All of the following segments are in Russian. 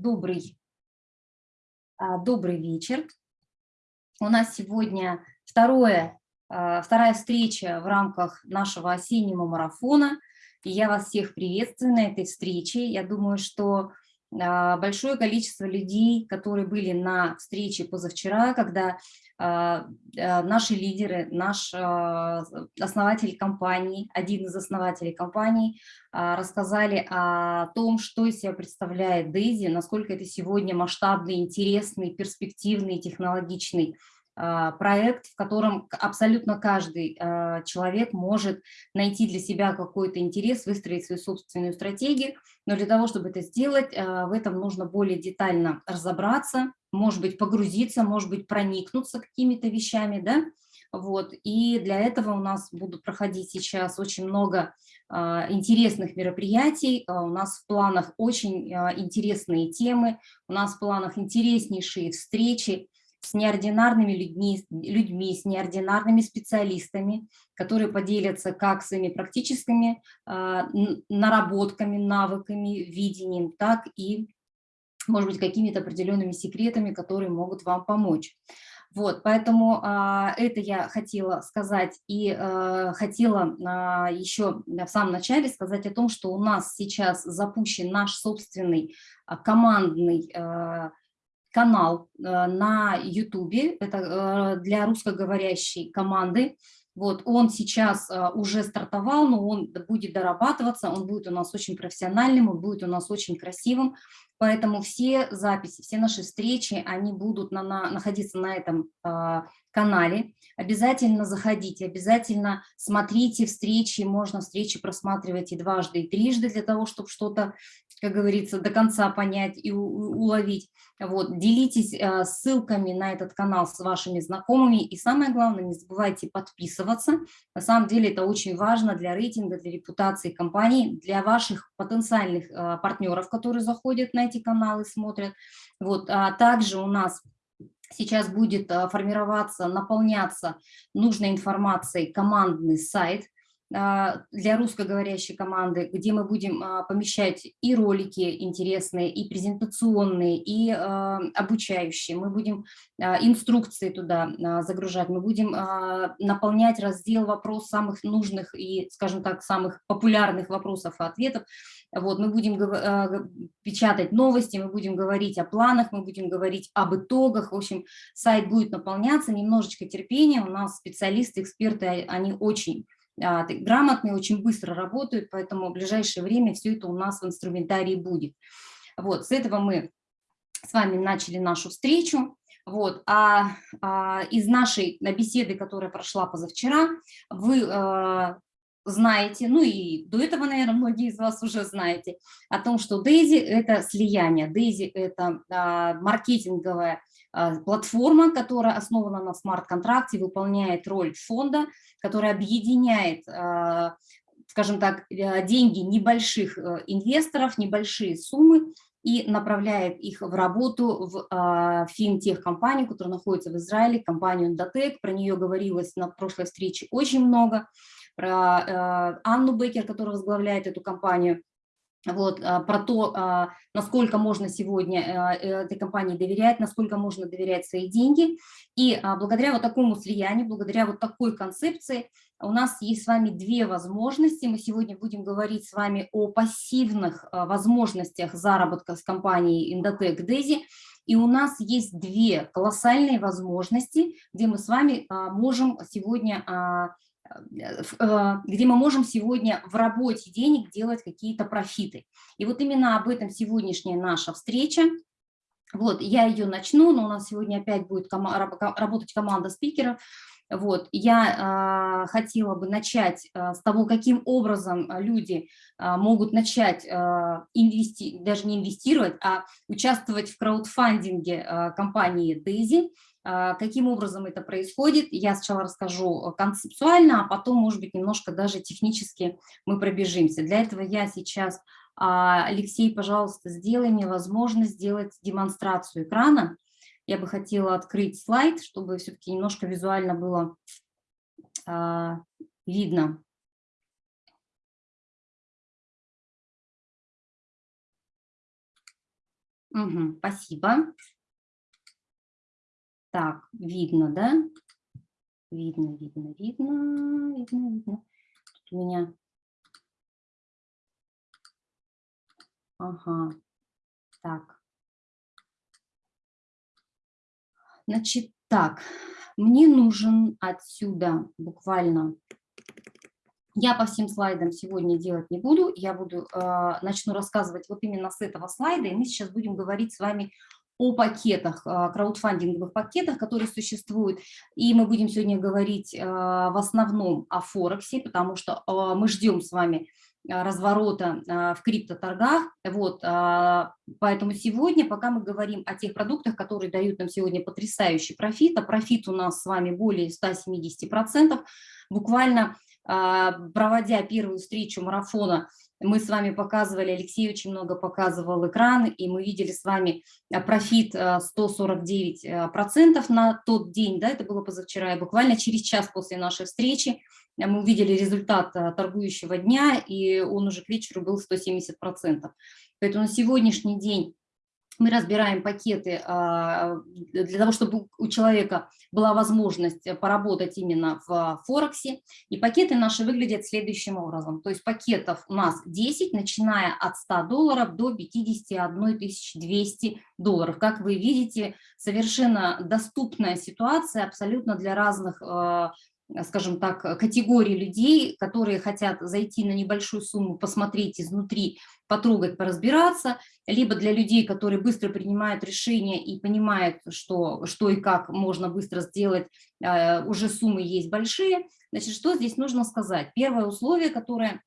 добрый, а, добрый вечер. У нас сегодня второе, а, вторая встреча в рамках нашего осеннего марафона. И я вас всех приветствую на этой встрече. Я думаю, что большое количество людей, которые были на встрече позавчера, когда а, а, наши лидеры, наш основатель компании, один из основателей компании, рассказали о том, что из себя представляет Дейзи, насколько это сегодня масштабный, интересный, перспективный, технологичный а, проект, в котором абсолютно каждый а, человек может найти для себя какой-то интерес, выстроить свою собственную стратегию, но для того, чтобы это сделать, а, в этом нужно более детально разобраться, может быть, погрузиться, может быть, проникнуться какими-то вещами, да, вот, и для этого у нас будут проходить сейчас очень много интересных мероприятий, у нас в планах очень интересные темы, у нас в планах интереснейшие встречи, с неординарными людьми, людьми, с неординарными специалистами, которые поделятся как своими практическими э, наработками, навыками, видением, так и, может быть, какими-то определенными секретами, которые могут вам помочь. Вот, поэтому а, это я хотела сказать и а, хотела а, еще в самом начале сказать о том, что у нас сейчас запущен наш собственный а, командный а, канал э, на YouTube, это э, для русскоговорящей команды. Вот, он сейчас э, уже стартовал, но он будет дорабатываться, он будет у нас очень профессиональным, он будет у нас очень красивым. Поэтому все записи, все наши встречи, они будут на, на, находиться на этом э, канале. Обязательно заходите, обязательно смотрите встречи, можно встречи просматривать и дважды, и трижды для того, чтобы что-то как говорится, до конца понять и уловить. Вот, делитесь э, ссылками на этот канал с вашими знакомыми. И самое главное, не забывайте подписываться. На самом деле это очень важно для рейтинга, для репутации компании, для ваших потенциальных э, партнеров, которые заходят на эти каналы, смотрят. Вот, а также у нас сейчас будет э, формироваться, наполняться нужной информацией командный сайт – для русскоговорящей команды, где мы будем а, помещать и ролики интересные, и презентационные, и а, обучающие. Мы будем инструкции туда загружать, мы будем наполнять раздел вопрос самых нужных и, скажем так, самых популярных вопросов и ответов. Вот, мы будем печатать новости, мы будем говорить о планах, мы будем говорить об итогах. В общем, сайт будет наполняться, немножечко терпения. У нас специалисты, эксперты, они очень а, грамотные, очень быстро работают, поэтому в ближайшее время все это у нас в инструментарии будет. Вот, с этого мы с вами начали нашу встречу. Вот, а, а из нашей беседы, которая прошла позавчера, вы а, знаете, ну и до этого, наверное, многие из вас уже знаете, о том, что Дейзи – это слияние, Дейзи – это а, маркетинговая а, платформа, которая основана на смарт-контракте, выполняет роль фонда, который объединяет, а, скажем так, э, деньги небольших э, инвесторов, небольшие суммы, и направляет их в работу в а, финтех-компанию, которая находится в Израиле, компанию Endotech. Про нее говорилось на прошлой встрече очень много. Про э, Анну Бекер, которая возглавляет эту компанию вот, а, про то, а, насколько можно сегодня этой компании доверять, насколько можно доверять свои деньги. И благодаря вот такому слиянию, благодаря вот такой концепции у нас есть с вами две возможности. Мы сегодня будем говорить с вами о пассивных возможностях заработка с компанией Indotech Desi. И у нас есть две колоссальные возможности, где мы с вами можем сегодня Э, где мы можем сегодня в работе денег делать какие-то профиты. И вот именно об этом сегодняшняя наша встреча. Вот, я ее начну, но у нас сегодня опять будет ком работать команда спикеров. Вот, я э, хотела бы начать э, с того, каким образом люди э, могут начать э, инвести даже не инвестировать, а участвовать в краудфандинге э, компании Daisy. А, каким образом это происходит, я сначала расскажу концептуально, а потом, может быть, немножко даже технически мы пробежимся. Для этого я сейчас, а, Алексей, пожалуйста, сделай мне возможность сделать демонстрацию экрана. Я бы хотела открыть слайд, чтобы все-таки немножко визуально было а, видно. Угу, спасибо. Так, видно, да? Видно, видно, видно, видно, видно. Тут у меня... Ага, так. Значит, так, мне нужен отсюда буквально... Я по всем слайдам сегодня делать не буду, я буду, э, начну рассказывать вот именно с этого слайда, и мы сейчас будем говорить с вами о пакетах, а, краудфандинговых пакетах, которые существуют. И мы будем сегодня говорить а, в основном о Форексе, потому что а, мы ждем с вами разворота в криптоторгах. Вот, поэтому сегодня, пока мы говорим о тех продуктах, которые дают нам сегодня потрясающий профит, а профит у нас с вами более 170%, буквально проводя первую встречу марафона мы с вами показывали, Алексей очень много показывал экран, и мы видели с вами э, профит 149% э, э, на тот день, да, это было позавчера, и буквально через час после нашей встречи мы увидели результат торгующего дня, и он уже к вечеру был 170%. Поэтому на сегодняшний день мы разбираем пакеты а, для того, чтобы у человека была возможность поработать именно в Форексе. И пакеты наши выглядят следующим образом. То есть пакетов у нас 10, начиная от 100 долларов до 51 200 долларов. Как вы видите, совершенно доступная ситуация абсолютно для разных а, скажем так, категории людей, которые хотят зайти на небольшую сумму, посмотреть изнутри, потрогать, поразбираться, либо для людей, которые быстро принимают решения и понимают, что, что и как можно быстро сделать, э, уже суммы есть большие. Значит, что здесь нужно сказать? Первое условие, которое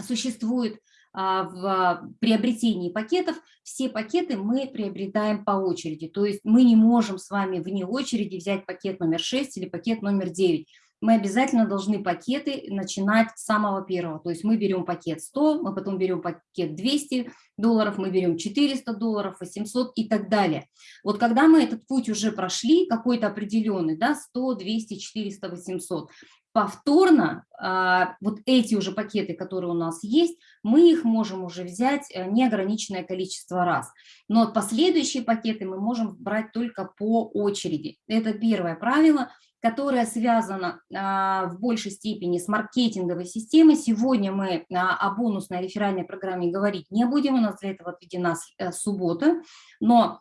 существует в приобретении пакетов, все пакеты мы приобретаем по очереди. То есть мы не можем с вами вне очереди взять пакет номер 6 или пакет номер 9. Мы обязательно должны пакеты начинать с самого первого. То есть мы берем пакет 100, мы потом берем пакет 200 долларов, мы берем 400 долларов, 800 и так далее. Вот когда мы этот путь уже прошли, какой-то определенный, да, 100, 200, 400, 800, повторно а, вот эти уже пакеты, которые у нас есть, мы их можем уже взять э, неограниченное количество раз. Но последующие пакеты мы можем брать только по очереди. Это первое правило, которое связано а, в большей степени с маркетинговой системой. Сегодня мы о бонусной реферальной программе говорить не будем, у нас для этого отведена э, суббота, но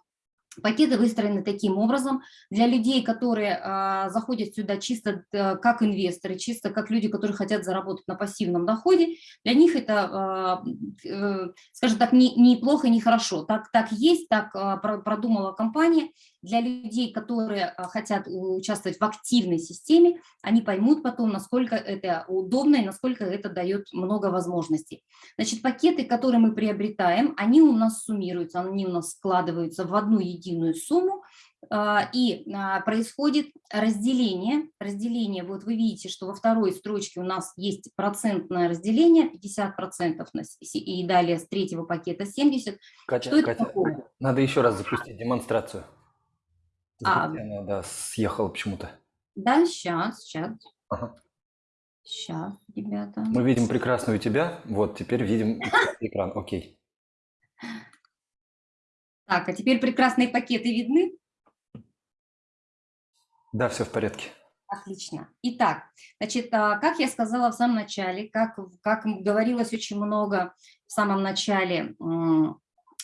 Пакеты выстроены таким образом для людей, которые э, заходят сюда чисто э, как инвесторы, чисто как люди, которые хотят заработать на пассивном доходе. Для них это, э, э, скажем так, не, не плохо, не хорошо. Так, так есть, так э, продумала компания. Для людей, которые э, хотят участвовать в активной системе, они поймут потом, насколько это удобно и насколько это дает много возможностей. Значит, пакеты, которые мы приобретаем, они у нас суммируются, они у нас складываются в одну единую сумму, а, и а, происходит разделение. Разделение, вот вы видите, что во второй строчке у нас есть процентное разделение, 50% и далее с третьего пакета 70%. Катя, что Катя, такое? надо еще раз запустить демонстрацию. А, да, съехала почему-то. Да, сейчас, сейчас. Ага. Сейчас, ребята. Мы видим прекрасную тебя, вот, теперь видим экран, окей. Так, а теперь прекрасные пакеты видны? Да, все в порядке. Отлично. Итак, значит, а, как я сказала в самом начале, как, как говорилось очень много в самом начале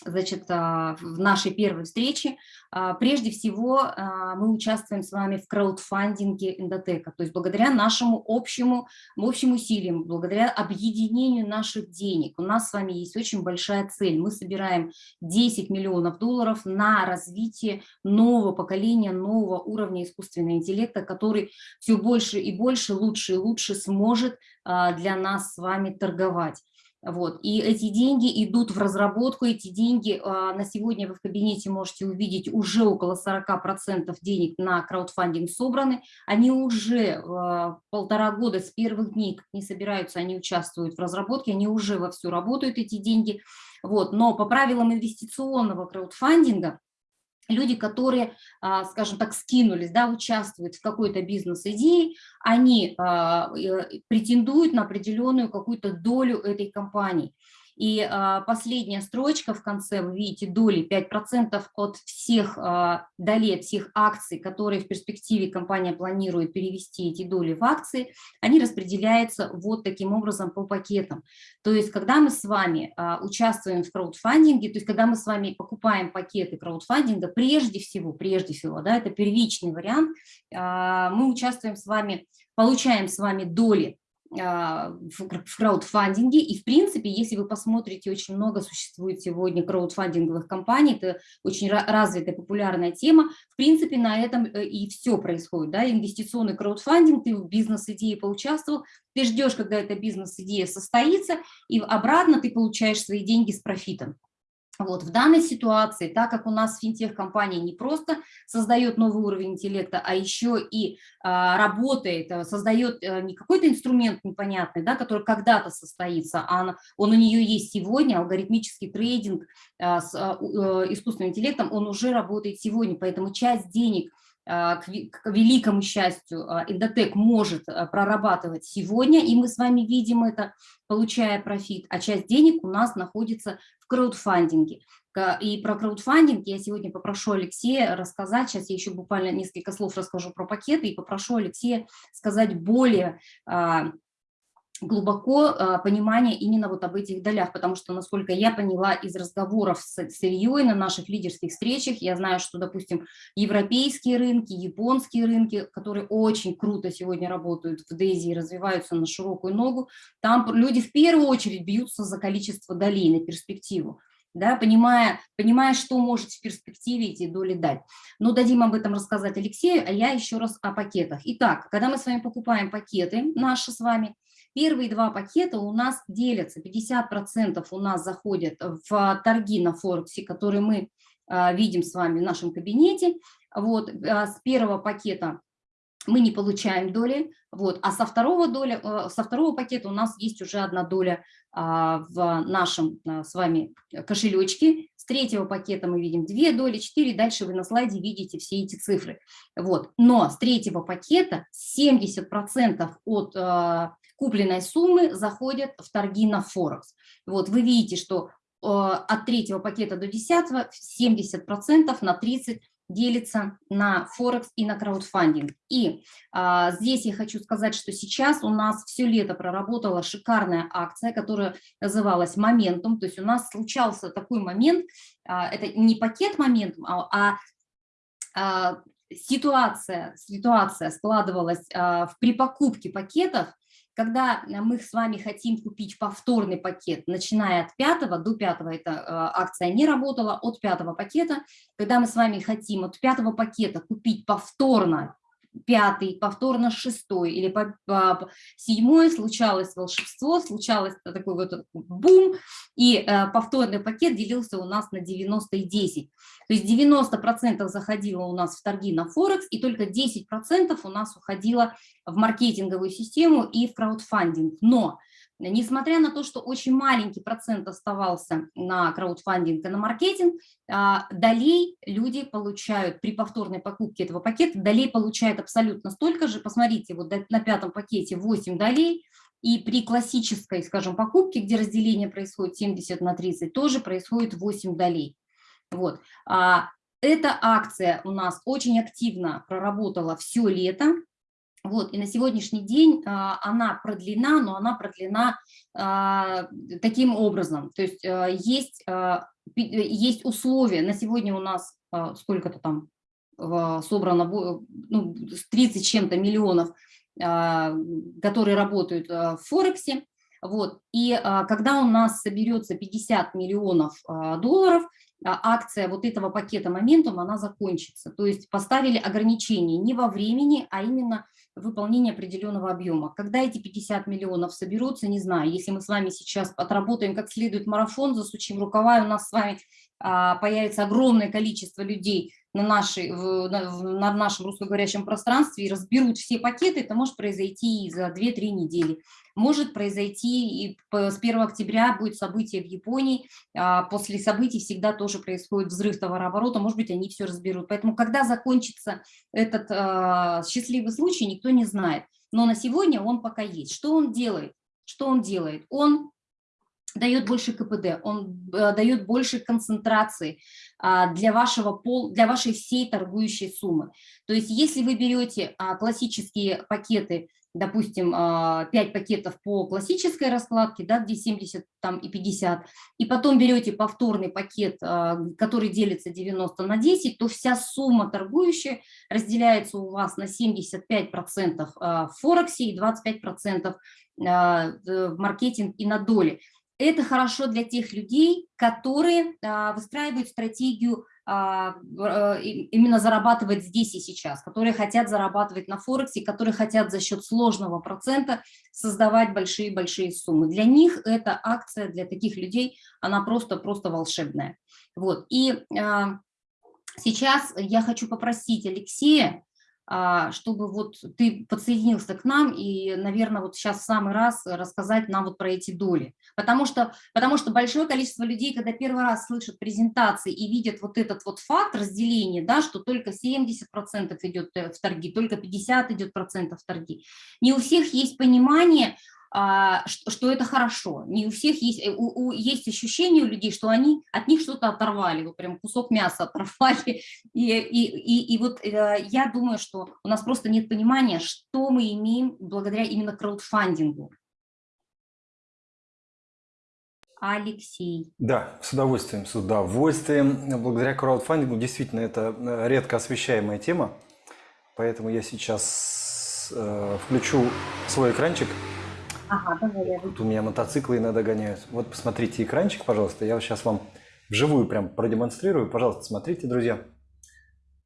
значит, а, в нашей первой встрече. А, прежде всего, а, мы участвуем с вами в краудфандинге Эндотека, то есть благодаря нашему общему, общим усилиям, благодаря объединению наших денег. У нас с вами есть очень большая цель. Мы собираем 10 миллионов долларов на развитие нового поколения, нового уровня искусственного интеллекта, который все больше и больше, лучше и лучше сможет для нас с вами торговать. Вот. И эти деньги идут в разработку, эти деньги а, на сегодня вы в кабинете можете увидеть уже около 40% денег на краудфандинг собраны. Они уже а, полтора года с первых дней, не собираются, они участвуют в разработке, они уже вовсю работают, эти деньги. Вот. Но по правилам инвестиционного краудфандинга люди, которые, а, скажем так, скинулись, да, участвуют в какой-то бизнес-идее, они а, претендуют на определенную какую-то долю этой компании. И а, последняя строчка в конце, вы видите, доли 5% от всех а, долей, всех акций, которые в перспективе компания планирует перевести эти доли в акции, они распределяются вот таким образом по пакетам. То есть, когда мы с вами а, участвуем в краудфандинге, то есть, когда мы с вами покупаем пакеты краудфандинга, прежде всего, прежде всего, да, это первичный вариант, мы участвуем с вами, получаем с вами доли в краудфандинге. И, в принципе, если вы посмотрите, очень много существует сегодня краудфандинговых компаний, это очень развитая, популярная тема. В принципе, на этом э, и все происходит. Да? Инвестиционный краудфандинг, ты в бизнес-идее поучаствовал, ты ждешь, когда эта бизнес-идея состоится, и обратно ты получаешь свои деньги с профитом. Вот, в данной ситуации, так как у нас финтех-компания не просто создает новый уровень интеллекта, а еще и а, работает, э, создает а, не какой-то инструмент непонятный, да, который когда-то состоится, а он у нее есть сегодня, алгоритмический трейдинг а, с а, искусственным интеллектом, он уже работает сегодня, поэтому часть денег – к великому счастью, а, Индотек может а, прорабатывать сегодня, и мы с вами видим это, получая профит, а часть денег у нас находится в краудфандинге. И про краудфандинг я сегодня попрошу Алексея рассказать, сейчас я еще буквально несколько слов расскажу про пакеты, и попрошу Алексея сказать более глубоко э, понимание именно вот об этих долях, потому что, насколько я поняла из разговоров с, с Ильей на наших лидерских встречах, я знаю, что, допустим, европейские рынки, японские рынки, которые очень круто сегодня работают в Дейзи и развиваются на широкую ногу, там люди в первую очередь бьются за количество долей на перспективу да, понимая, понимая, что может в перспективе эти доли дать. Но дадим об этом рассказать Алексею, а я еще раз о пакетах. Итак, когда мы с вами покупаем пакеты наши с вами, Первые два пакета у нас делятся, 50% у нас заходят в торги на Форексе, которые мы а, видим с вами в нашем кабинете. Вот, а, с первого пакета мы не получаем доли, вот, а со второго, доля, э, со второго пакета у нас есть уже одна доля а, в нашем с вами кошелечке. С третьего пакета мы видим две доли, четыре, дальше вы на слайде видите все эти цифры. Вот. Но с третьего пакета 70% от купленной суммы заходят в торги на Форекс. Вот вы видите, что э, от третьего пакета до десятого 70% на 30 делится на Форекс и на краудфандинг. И а, здесь я хочу сказать, что сейчас у нас все лето проработала шикарная акция, которая называлась «Моментум». То есть у нас случался такой момент, а, это не пакет «Моментум», а, а, а ситуация, ситуация складывалась а, в, при покупке пакетов, когда э, мы с вами хотим купить повторный пакет, начиная от пятого, до пятого эта э, акция не работала, от пятого пакета, когда мы с вами хотим от пятого пакета купить повторно пятый, повторно шестой или по, по, седьмой случалось волшебство, случалось такой вот бум, и э, повторный пакет делился у нас на 90 и 10. То есть 90% заходило у нас в торги на Форекс, и только 10% у нас уходило в маркетинговую систему и в краудфандинг. Но Несмотря на то, что очень маленький процент оставался на краудфандинг и на маркетинг, а, долей люди получают при повторной покупке этого пакета, долей получают абсолютно столько же. Посмотрите, вот на пятом пакете 8 долей, и при классической, скажем, покупке, где разделение происходит 70 на 30, тоже происходит 8 долей. Вот. А, эта акция у нас очень активно проработала все лето, вот, и на сегодняшний день а, она продлена, но она продлена а, таким образом. То есть а, есть, а, есть условия. На сегодня у нас сколько-то там собрано, ну, 30 чем-то миллионов, которые работают в Форексе. Вот, и когда у нас соберется 50 миллионов долларов, акция вот этого пакета моментум, она закончится. То есть поставили ограничения не во времени, а именно выполнения определенного объема. Когда эти 50 миллионов соберутся, не знаю. Если мы с вами сейчас отработаем как следует марафон, засучим рукава, у нас с вами а, появится огромное количество людей на, нашей, в, на, на нашем русскоговорящем пространстве и разберут все пакеты, это может произойти и за 2-3 недели. Может произойти и с 1 октября будет событие в Японии, а после событий всегда тоже происходит взрыв товарооборота, может быть, они все разберут. Поэтому когда закончится этот а, счастливый случай, никто не знает. Но на сегодня он пока есть. Что он делает? Что он делает? Он дает больше КПД, он э, дает больше концентрации а, для, вашего пол, для вашей всей торгующей суммы. То есть если вы берете а, классические пакеты, допустим, 5 а, пакетов по классической раскладке, да, где 70 там, и 50, и потом берете повторный пакет, который делится 90 на 10, то вся сумма торгующая разделяется у вас на 75% в Форексе и 25% в маркетинг и на доли. Это хорошо для тех людей, которые а, выстраивают стратегию а, а, именно зарабатывать здесь и сейчас, которые хотят зарабатывать на Форексе, которые хотят за счет сложного процента создавать большие-большие суммы. Для них эта акция, для таких людей, она просто-просто волшебная. Вот. И сейчас я хочу попросить Алексея чтобы вот ты подсоединился к нам и, наверное, вот сейчас в самый раз рассказать нам вот про эти доли. Потому что, потому что большое количество людей, когда первый раз слышат презентации и видят вот этот вот факт разделения, да, что только 70% идет э, в торги, только 50 идет процентов в торги, не у всех есть понимание, а, что, это хорошо. Не у всех есть, э, у, у, есть ощущение у людей, что они от них что-то оторвали, вот прям кусок мяса оторвали. И, и, и, и вот э, я думаю, что у нас просто нет понимания, что мы имеем благодаря именно краудфандингу. Алексей. Да, с удовольствием, с удовольствием. Благодаря краудфандингу действительно это э, редко освещаемая тема, поэтому я сейчас э, включу свой экранчик. Ага, давай. Тут у меня мотоциклы иногда гоняют. Вот посмотрите экранчик, пожалуйста. Я сейчас вам вживую прям продемонстрирую. Пожалуйста, смотрите, друзья.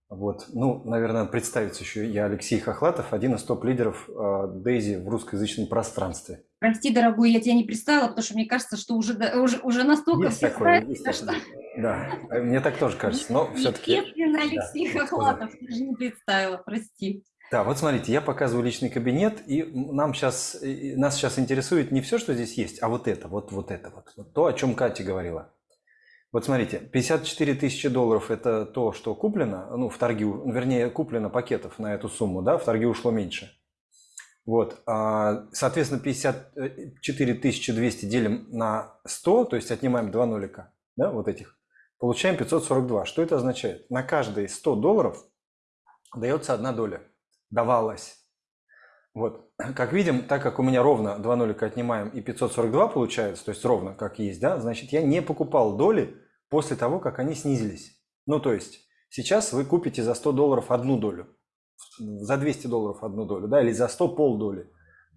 Вот, ну, наверное, представиться еще. Я Алексей Хохлатов, один из топ-лидеров Дейзи в русскоязычном пространстве. Прости, дорогой, я тебя не представила, потому что мне кажется, что уже, уже, уже настолько есть все такое, есть что... такое. Да, мне так тоже кажется, но все-таки... Естественно, Алексей да, Хохлатов, ты же не представила, прости. Да, вот смотрите, я показываю личный кабинет, и нам сейчас, нас сейчас интересует не все, что здесь есть, а вот это, вот, вот это, вот, вот то, о чем Катя говорила. Вот смотрите, 54 тысячи долларов – это то, что куплено, ну, в торге, вернее, куплено пакетов на эту сумму, да, в торге ушло меньше. Вот, а, соответственно, 54 200 делим на 100, то есть отнимаем два нолика, да, вот этих, получаем 542. Что это означает? На каждые 100 долларов дается одна доля давалось. Вот, как видим, так как у меня ровно 2 нолика отнимаем и 542 получается, то есть ровно как есть, да, значит я не покупал доли после того, как они снизились. Ну, то есть сейчас вы купите за 100 долларов одну долю, за 200 долларов одну долю, да, или за 100 полдоли.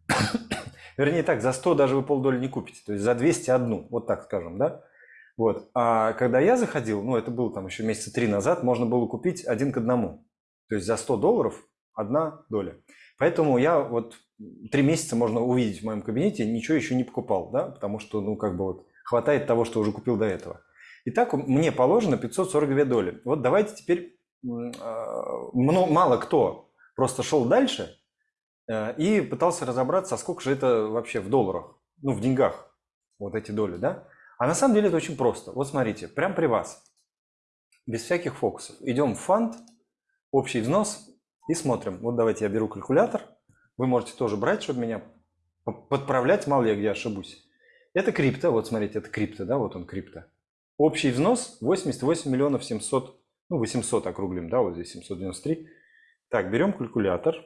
Вернее так, за 100 даже вы полдоли не купите, то есть за 200 одну, вот так скажем, да. Вот, а когда я заходил, ну, это было там еще месяца три назад, можно было купить один к одному. То есть за 100 долларов одна доля. Поэтому я вот три месяца можно увидеть в моем кабинете, ничего еще не покупал, да, потому что, ну, как бы вот хватает того, что уже купил до этого. Итак, мне положено 542 доли. Вот давайте теперь, а, мало кто просто шел дальше э, и пытался разобраться, сколько же это вообще в долларах, ну, в деньгах, вот эти доли, да. А на самом деле это очень просто. Вот смотрите, прямо при вас, без всяких фокусов. Идем в фонд, общий взнос и смотрим. Вот давайте я беру калькулятор. Вы можете тоже брать, чтобы меня подправлять, мало ли я где ошибусь. Это крипто, вот смотрите, это крипто, да, вот он крипто. Общий взнос 88 миллионов 700, ну 800 округлим, да, вот здесь 793. Так, берем калькулятор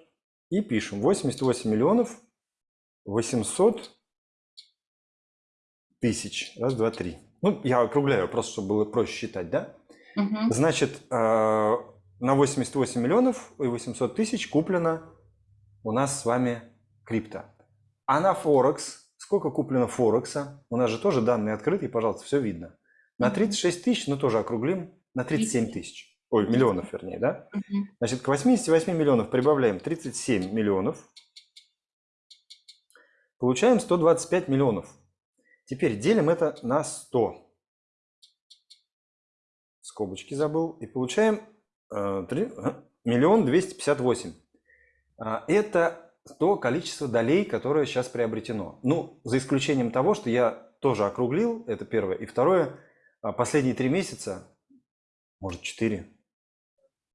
и пишем 88 миллионов 800 тысяч. Раз, два, три. Ну, я округляю, просто чтобы было проще считать, да? Угу. Значит, э, на 88 миллионов и 800 тысяч куплено у нас с вами крипто. А на Форекс, сколько куплено Форекса? У нас же тоже данные открытые, пожалуйста, все видно. На 36 тысяч, ну тоже округлим, на 37 тысяч. Ой, миллионов, вернее, да? Значит, к 88 миллионов прибавляем 37 миллионов. Получаем 125 миллионов. Теперь делим это на 100. Скобочки забыл. И получаем миллион двести пятьдесят восемь. А, это то количество долей, которое сейчас приобретено. Ну, за исключением того, что я тоже округлил, это первое. И второе, а, последние три месяца, может четыре,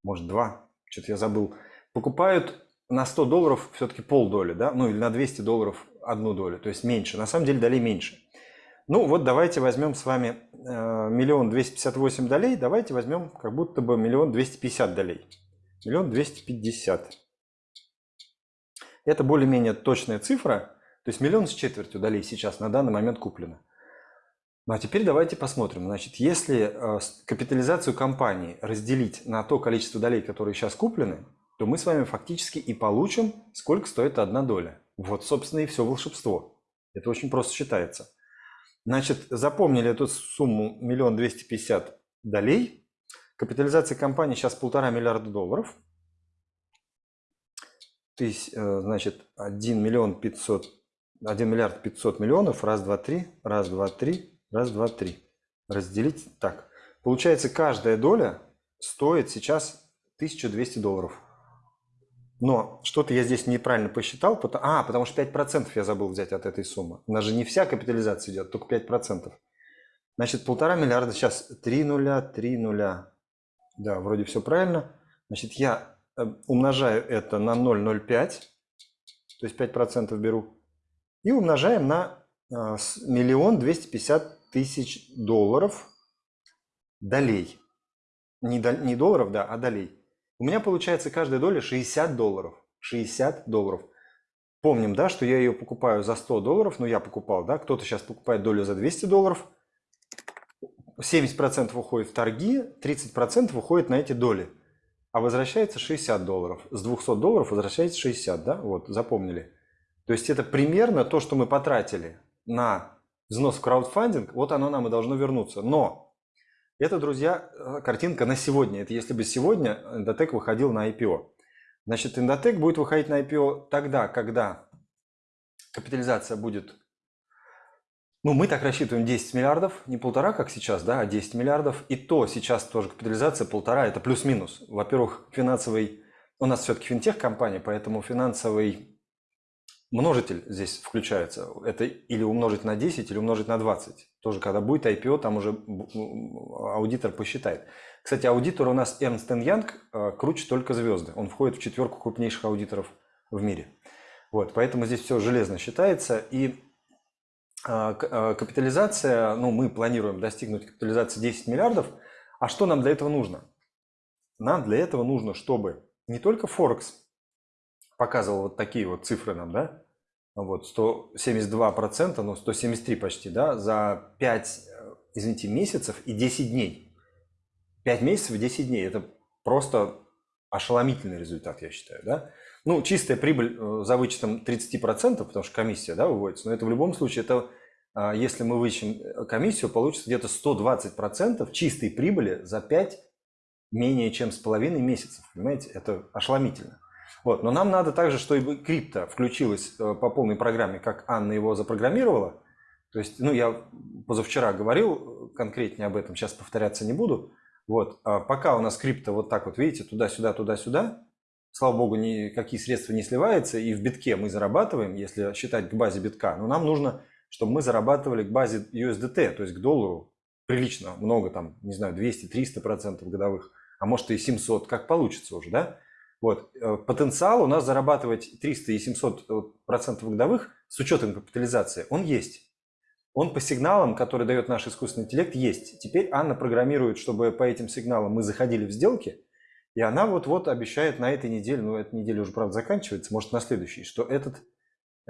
может два, что-то я забыл, покупают на 100 долларов все-таки полдоли, да, ну или на 200 долларов одну долю, то есть меньше. На самом деле долей меньше. Ну вот давайте возьмем с вами э, миллион двести пятьдесят восемь долей, давайте возьмем как будто бы миллион двести пятьдесят долей. Миллион двести пятьдесят. Это более-менее точная цифра, то есть миллион с четвертью долей сейчас на данный момент куплено. Ну а теперь давайте посмотрим. Значит, если э, капитализацию компании разделить на то количество долей, которые сейчас куплены, то мы с вами фактически и получим, сколько стоит одна доля. Вот, собственно, и все волшебство. Это очень просто считается. Значит, запомнили эту сумму миллион двести пятьдесят долей. Капитализация компании сейчас полтора миллиарда долларов. Э, значит, 1 миллион 500, 1 миллиард 500 миллионов, раз, два, три, раз, два, три, раз, два, три. Разделить так. Получается, каждая доля стоит сейчас 1200 долларов. Но что-то я здесь неправильно посчитал. Потому, а, потому что 5% я забыл взять от этой суммы. У нас же не вся капитализация идет, только 5%. Значит, полтора миллиарда сейчас 3 нуля, 3 нуля. Да, вроде все правильно. Значит, я э, умножаю это на 0,05, то есть 5% беру, и умножаем на э, миллион двести пятьдесят тысяч долларов долей. Не, до, не долларов, да, а долей. У меня получается каждая доля 60 долларов. 60 долларов. Помним, да, что я ее покупаю за 100 долларов, но я покупал, да, кто-то сейчас покупает долю за 200 долларов. 70% уходит в торги, 30% уходит на эти доли. А возвращается 60 долларов. С 200 долларов возвращается 60, да, вот, запомнили. То есть это примерно то, что мы потратили на взнос в краудфандинг, вот оно нам и должно вернуться. Но это, друзья, э, картинка на сегодня. Это если бы сегодня Endotech выходил на IPO. Значит, Endotech будет выходить на IPO тогда, когда капитализация будет... Ну, мы так рассчитываем 10 миллиардов, не полтора, как сейчас, да, а 10 миллиардов. И то сейчас тоже капитализация полтора, это плюс-минус. Во-первых, финансовый... У нас все-таки финтех-компания, поэтому финансовый множитель здесь включается. Это или умножить на 10, или умножить на 20. Тоже, когда будет IPO, там уже аудитор посчитает. Кстати, аудитор у нас Ernst Young э, круче только звезды. Он входит в четверку крупнейших аудиторов в мире. Вот, поэтому здесь все железно считается. И э, э, капитализация, ну, мы планируем достигнуть капитализации 10 миллиардов. А что нам для этого нужно? Нам для этого нужно, чтобы не только Форекс показывал вот такие вот цифры нам, да, вот 172%, ну 173 почти, да, за 5, э, извините, месяцев и 10 дней. 5 месяцев и 10 дней, это просто ошеломительный результат, я считаю, да. Ну, чистая прибыль э, за вычетом 30%, потому что комиссия, да, выводится, но это в любом случае, это, а, если мы вычтем э, комиссию, получится где-то 120% чистой прибыли за 5 менее чем с половиной месяцев, понимаете, это ошеломительно. Вот. Но нам надо также, чтобы крипто включилась э, по полной программе, как Анна его запрограммировала. То есть, ну, я позавчера говорил конкретнее об этом, сейчас повторяться не буду. Вот. А пока у нас крипто вот так вот, видите, туда-сюда, туда-сюда, слава богу, никакие средства не сливаются, и в битке мы зарабатываем, если считать к базе битка. Но нам нужно, чтобы мы зарабатывали к базе USDT, то есть к доллару прилично, много там, не знаю, 200-300% годовых, а может и 700, как получится уже, да? Вот. Э, потенциал у нас зарабатывать 300 и 700 э, процентов годовых с учетом капитализации, он есть. Он по сигналам, которые дает наш искусственный интеллект, есть. Теперь Анна программирует, чтобы по этим сигналам мы заходили в сделки, и она вот-вот обещает на этой неделе, ну эта неделя уже, правда, заканчивается, может на следующей, что этот,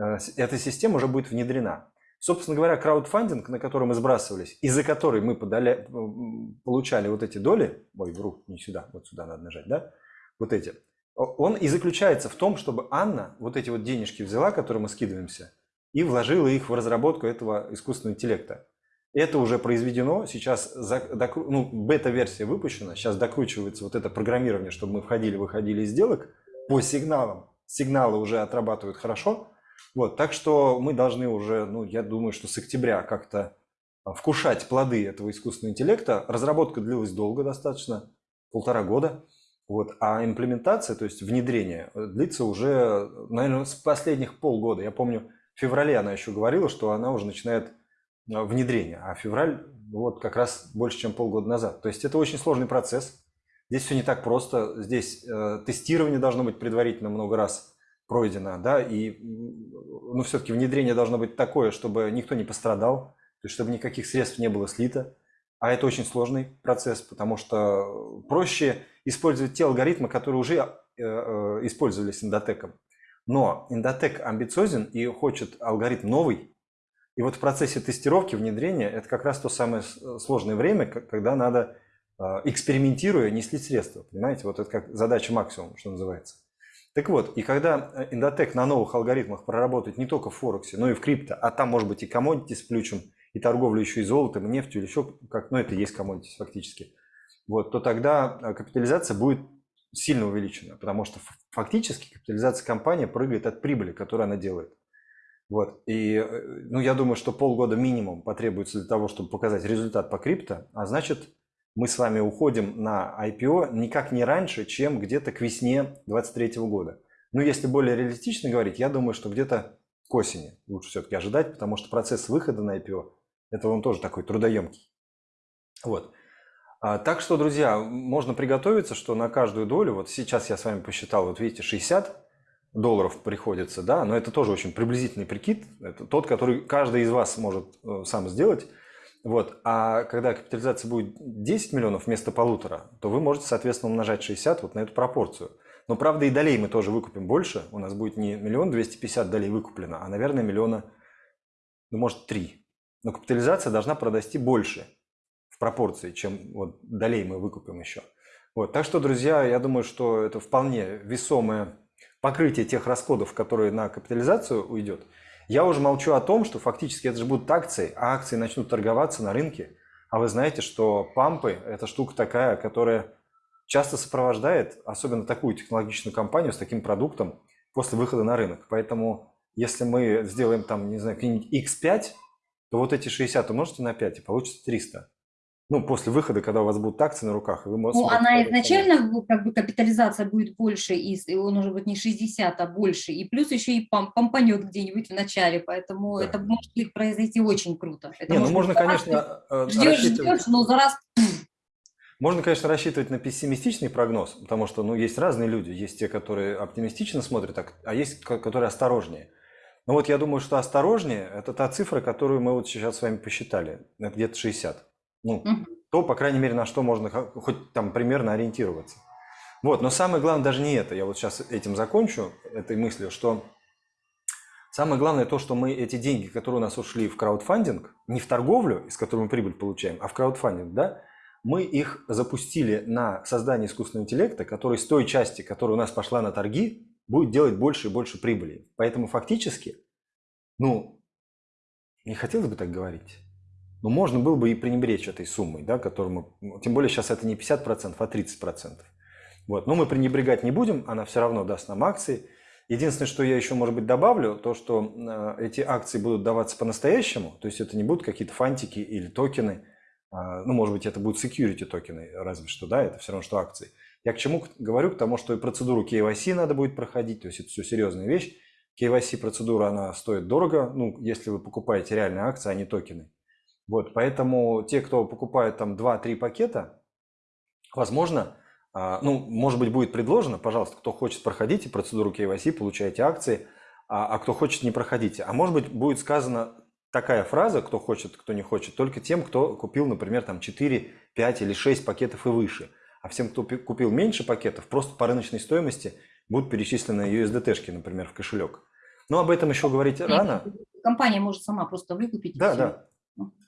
э, эта система уже будет внедрена. Собственно говоря, краудфандинг, на который мы сбрасывались, и за который мы подали, получали вот эти доли, ой, вру, не сюда, вот сюда надо нажать, да, вот эти, он и заключается в том, чтобы Анна вот эти вот денежки взяла, которые мы скидываемся, и вложила их в разработку этого искусственного интеллекта. Это уже произведено, сейчас ну, бета-версия выпущена, сейчас докручивается вот это программирование, чтобы мы входили-выходили из сделок по сигналам. Сигналы уже отрабатывают хорошо. Вот, так что мы должны уже, ну, я думаю, что с октября как-то вкушать плоды этого искусственного интеллекта. Разработка длилась долго достаточно, полтора года. Вот. А имплементация, то есть внедрение, э, длится уже, наверное, с последних полгода. Я помню, в феврале она еще говорила, что она уже начинает э, внедрение, а февраль вот как раз больше, чем полгода назад. То есть это очень сложный процесс. Здесь все не так просто. Здесь э, тестирование должно быть предварительно много раз пройдено, да, и ну, все-таки внедрение должно быть такое, чтобы никто не пострадал. то есть чтобы никаких средств не было слито, а это очень сложный процесс, потому что проще использовать те алгоритмы, которые уже э, э, использовались эндотеком. Но эндотек амбициозен и хочет алгоритм новый, и вот в процессе тестировки, внедрения, это как раз то самое сложное время, когда надо, экспериментируя, не слить средства. Понимаете, вот это как задача максимум, что называется. Так вот, и когда Индотек на новых алгоритмах проработает не только в Форексе, но и в крипто, а там может быть и коммодити с плючем, и торговля еще и золотом, и нефтью, или еще как, ну это и есть коммодити фактически, вот, то тогда э, капитализация будет сильно увеличена, потому что фактически капитализация компании прыгает от прибыли, которую она делает. Вот. И э, ну, я думаю, что полгода минимум потребуется для того, чтобы показать результат по крипто, а значит, мы с вами уходим на IPO никак не раньше, чем где-то к весне 2023 года. Но если более реалистично говорить, я думаю, что где-то к осени лучше все-таки ожидать, потому что процесс выхода на IPO, это он тоже такой трудоемкий. Вот. А, так что, друзья, можно приготовиться, что на каждую долю, вот сейчас я с вами посчитал, вот видите, 60 долларов приходится, да, но это тоже очень приблизительный прикид, это тот, который каждый из вас может э, сам сделать, вот. А когда капитализация будет 10 миллионов вместо полутора, то вы можете, соответственно, умножать 60 вот на эту пропорцию. Но, правда, и долей мы тоже выкупим больше. У нас будет не миллион двести пятьдесят долей выкуплено, а, наверное, миллиона, ну, может, три. Но капитализация должна продасти больше в пропорции, чем вот долей мы выкупим еще. Вот. Так что, друзья, я думаю, что это вполне весомое покрытие тех расходов, которые на капитализацию уйдет. Я уже молчу о том, что фактически это же будут акции, а акции начнут торговаться на рынке. А вы знаете, что пампы – это штука такая, которая часто сопровождает, особенно такую технологичную компанию с таким продуктом после выхода на рынок. Поэтому если мы сделаем там, не знаю, X5, то вот эти 60 умножите на 5 и получится 300 ну, после выхода, когда у вас будут акции на руках, вы можете... Ну, она изначально, как бы, капитализация будет больше, и он уже будет не 60, а больше, и плюс еще и пом помпанет где-нибудь в начале, поэтому да. это может произойти очень круто. Это не, ну, можно, конечно, э, ждешь, ждешь, но за раз... Можно, конечно, рассчитывать на пессимистичный прогноз, потому что, ну, есть разные люди. Есть те, которые оптимистично смотрят, а есть, которые осторожнее. Но вот я думаю, что осторожнее – это та цифра, которую мы вот сейчас с вами посчитали, где-то 60. Ну, угу. то, по крайней мере, на что можно хоть там примерно ориентироваться. Вот, но самое главное даже не это. Я вот сейчас этим закончу, этой мыслью, что самое главное то, что мы эти деньги, которые у нас ушли в краудфандинг, не в торговлю, из которой мы прибыль получаем, а в краудфандинг, да, мы их запустили на создание искусственного интеллекта, который с той части, которая у нас пошла на торги, будет делать больше и больше прибыли. Поэтому фактически, ну, не хотелось бы так говорить, но ну, можно было бы и пренебречь этой суммой, да, которую мы, ну, тем более сейчас это не 50%, а 30%. Вот. Но мы пренебрегать не будем, она все равно даст нам акции. Единственное, что я еще, может быть, добавлю, то, что э, эти акции будут даваться по-настоящему, то есть это не будут какие-то фантики или токены, э, ну, может быть, это будут security токены, разве что, да, это все равно, что акции. Я к чему говорю? К тому, что и процедуру KYC надо будет проходить, то есть это все серьезная вещь. KYC процедура, она стоит дорого, ну, если вы покупаете реальные акции, а не токены. Вот, поэтому те, кто покупает там 2-3 пакета, возможно, а, ну, может быть, будет предложено, пожалуйста, кто хочет, проходите процедуру KYC, получаете акции, а, а кто хочет, не проходите. А может быть, будет сказана такая фраза, кто хочет, кто не хочет, только тем, кто купил, например, там 4, 5 или 6 пакетов и выше. А всем, кто купил меньше пакетов, просто по рыночной стоимости будут перечислены USDT-шки, например, в кошелек. Но об этом еще говорить рано. Компания может сама просто выкупить. Да, да.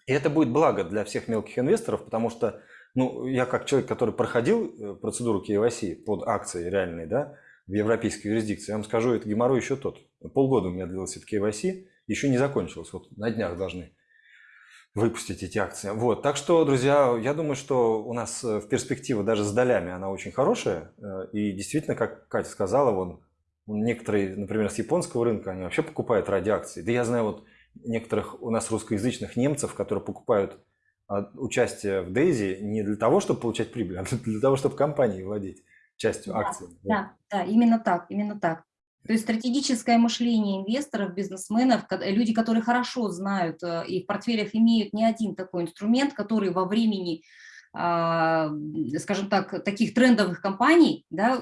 И это будет благо для всех мелких инвесторов, потому что ну, я как человек, который проходил э, процедуру KYC под акции реальные, да, в европейской юрисдикции, я вам скажу, это геморрой еще тот. Полгода у меня длился этот KYC, еще не закончилось. Вот на днях должны выпустить эти акции. Вот, так что, друзья, я думаю, что у нас э, в перспективе даже с долями она очень хорошая. Э, и действительно, как Катя сказала, вон, некоторые, например, с японского рынка, они вообще покупают ради акций. Да я знаю, вот некоторых у нас русскоязычных немцев, которые покупают а, участие в Дейзи не для того, чтобы получать прибыль, а для того, чтобы компании владеть частью да, акций. Да, да, именно так, именно так. То есть стратегическое мышление инвесторов, бизнесменов, люди, которые хорошо знают э, и в портфелях имеют не один такой инструмент, который во времени, а, скажем так, таких трендовых компаний, да,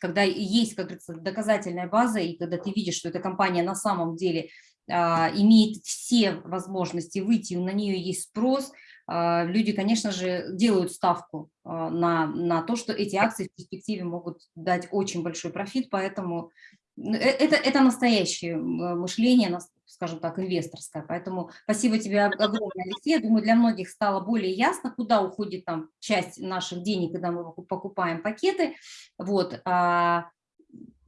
когда есть, как говорится, доказательная база, и когда ты видишь, что эта компания на самом деле имеет все возможности выйти, на нее есть спрос, а, люди, конечно же, делают ставку а, на, на то, что эти акции в перспективе могут дать очень большой профит, поэтому э, это, это настоящее мышление, скажем так, инвесторское. Поэтому спасибо тебе огромное, Алексей. Я думаю, для многих стало более ясно, куда уходит там часть наших денег, когда мы покупаем пакеты. Вот. А,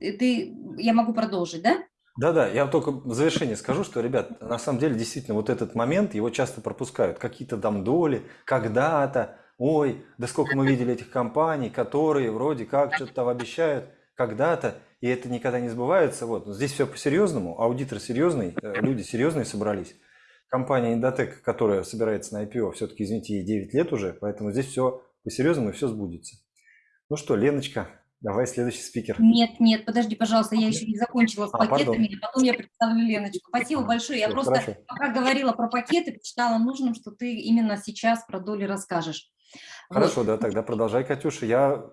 ты, я могу продолжить, да? Да-да, я только в завершение скажу, что, ребят, на самом деле, действительно, вот этот момент, его часто пропускают. Какие-то там доли, когда-то, ой, да сколько мы видели этих компаний, которые вроде как что-то там обещают когда-то, и это никогда не сбывается. Вот. Но здесь все по-серьезному, аудитор серьезный, э, люди серьезные собрались. Компания Indotech, которая собирается на IPO, все-таки, извините, ей 9 лет уже, поэтому здесь все по-серьезному и все сбудется. Ну что, Леночка, Давай следующий спикер. Нет, нет, подожди, пожалуйста, я еще не закончила с а, пакетами, пардон. потом я представлю Леночку. Спасибо большое. Я Все, просто, хорошо. пока говорила про пакеты, посчитала нужным, что ты именно сейчас про доли расскажешь. Хорошо, вот. да, тогда продолжай, Катюша, я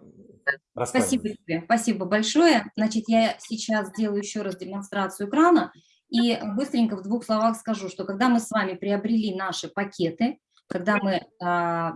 Спасибо тебе, спасибо большое. Значит, я сейчас сделаю еще раз демонстрацию экрана и быстренько в двух словах скажу, что когда мы с вами приобрели наши пакеты, когда мы а,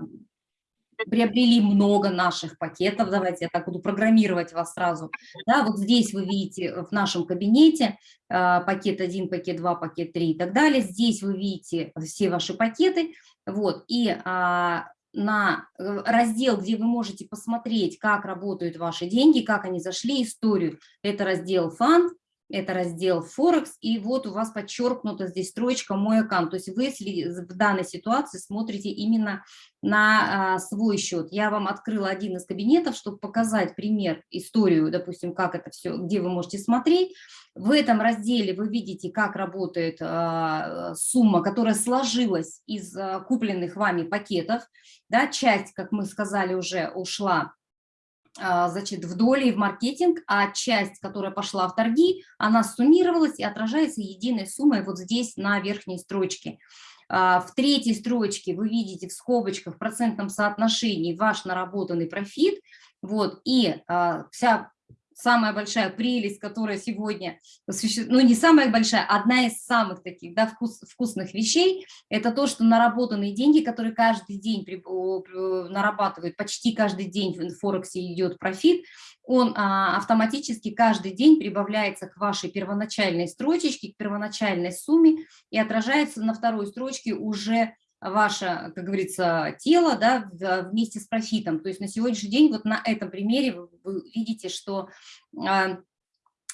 приобрели много наших пакетов, давайте я так буду программировать вас сразу, да, вот здесь вы видите в нашем кабинете э, пакет 1, пакет 2, пакет 3 и так далее, здесь вы видите все ваши пакеты, вот, и э, на раздел, где вы можете посмотреть, как работают ваши деньги, как они зашли, историю, это раздел фонд, это раздел Forex, и вот у вас подчеркнута здесь строчка «Мой аккаунт». То есть вы в данной ситуации смотрите именно на а, свой счет. Я вам открыла один из кабинетов, чтобы показать пример, историю, допустим, как это все, где вы можете смотреть. В этом разделе вы видите, как работает а, сумма, которая сложилась из а, купленных вами пакетов. Да, часть, как мы сказали, уже ушла значит, в доли и в маркетинг, а часть, которая пошла в торги, она суммировалась и отражается единой суммой вот здесь на верхней строчке. А, в третьей строчке вы видите в скобочках в процентном соотношении ваш наработанный профит, вот, и а, вся самая большая прелесть, которая сегодня, ну не самая большая, одна из самых таких да, вкус, вкусных вещей, это то, что наработанные деньги, которые каждый день при, нарабатывают, почти каждый день в Форексе идет профит, он а, автоматически каждый день прибавляется к вашей первоначальной строчечке, к первоначальной сумме и отражается на второй строчке уже ваше, как говорится, тело да, вместе с профитом. То есть на сегодняшний день вот на этом примере вы, видите, что а,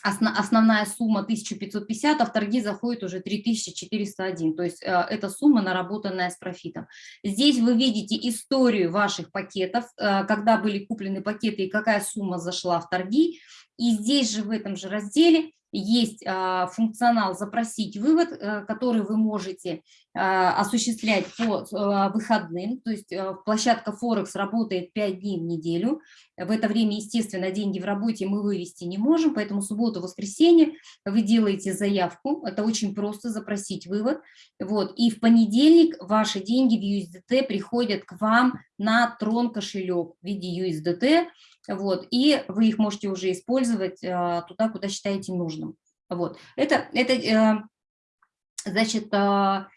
основная сумма 1550, а в торги заходит уже 3401. То есть а, это сумма, наработанная с профитом. Здесь вы видите историю ваших пакетов, а, когда были куплены пакеты и какая сумма зашла в торги. И здесь же в этом же разделе есть а, функционал «Запросить вывод», э, который вы можете а, осуществлять по а, выходным, то есть э, площадка Форекс работает 5 дней в неделю, в это время, естественно, деньги в работе мы вывести не можем, поэтому субботу, воскресенье вы делаете заявку, это очень просто запросить вывод, вот, и в понедельник ваши деньги в USDT приходят к вам на трон кошелек в виде USDT, вот, и вы их можете уже использовать а, туда, куда считаете нужным. Вот. Это, это э, значит, а,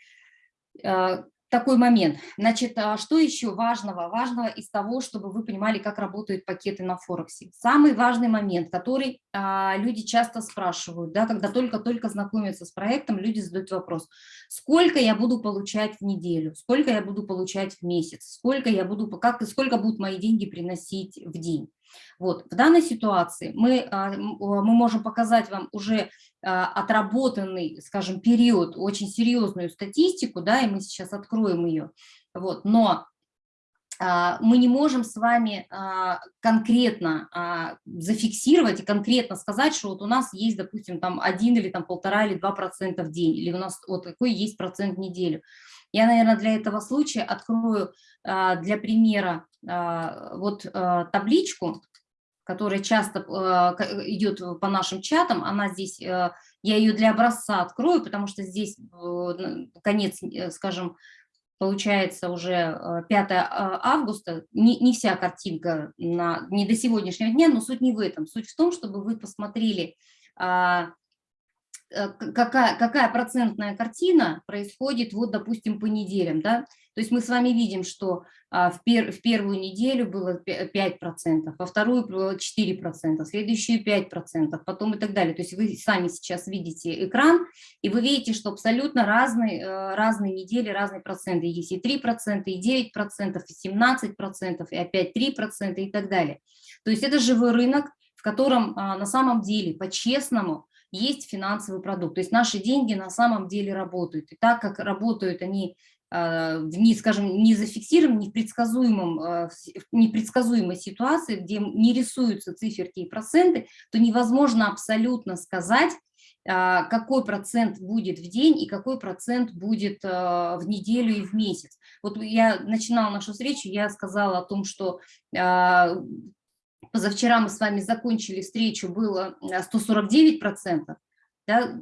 а, такой момент. Значит, что еще важного? Важного из того, чтобы вы понимали, как работают пакеты на Форексе. Самый важный момент, который люди часто спрашивают, да, когда только-только знакомятся с проектом, люди задают вопрос, сколько я буду получать в неделю, сколько я буду получать в месяц, сколько я буду, как, сколько будут мои деньги приносить в день. Вот. В данной ситуации мы, а, мы можем показать вам уже а, отработанный, скажем, период, очень серьезную статистику, да, и мы сейчас откроем ее. Вот. Но а, мы не можем с вами конкретно зафиксировать и конкретно сказать, что вот у нас есть, допустим, там один или там полтора или два процента в день, или у нас вот такой есть процент в неделю. Я, наверное, для этого случая открою для примера вот табличку, которая часто идет по нашим чатам, она здесь, я ее для образца открою, потому что здесь конец, э, скажем, получается уже 5 августа, не, не вся картинка, на, не до сегодняшнего дня, но суть не в этом. Суть в том, чтобы вы посмотрели э, какая, какая процентная картина происходит, вот, допустим, по неделям, да, то есть мы с вами видим, что а, в, пер, в первую неделю было 5%, во вторую было 4%, в следующую 5%, потом и так далее. То есть вы сами сейчас видите экран, и вы видите, что абсолютно разные, э, разные недели, разные проценты. Есть и 3%, и 9%, и 17%, и опять 3% и так далее. То есть это живой рынок, в котором а, на самом деле по-честному есть финансовый продукт. То есть наши деньги на самом деле работают. И так как работают они а, в, не, скажем, не зафиксированном, не в, предсказуемом, а, непредсказуемой ситуации, где не рисуются циферки и проценты, то невозможно абсолютно сказать, а, какой процент будет в день и какой процент будет в неделю и в месяц. Вот я начинала нашу встречу, я сказала о том, что позавчера мы с вами закончили встречу, было 149%, да,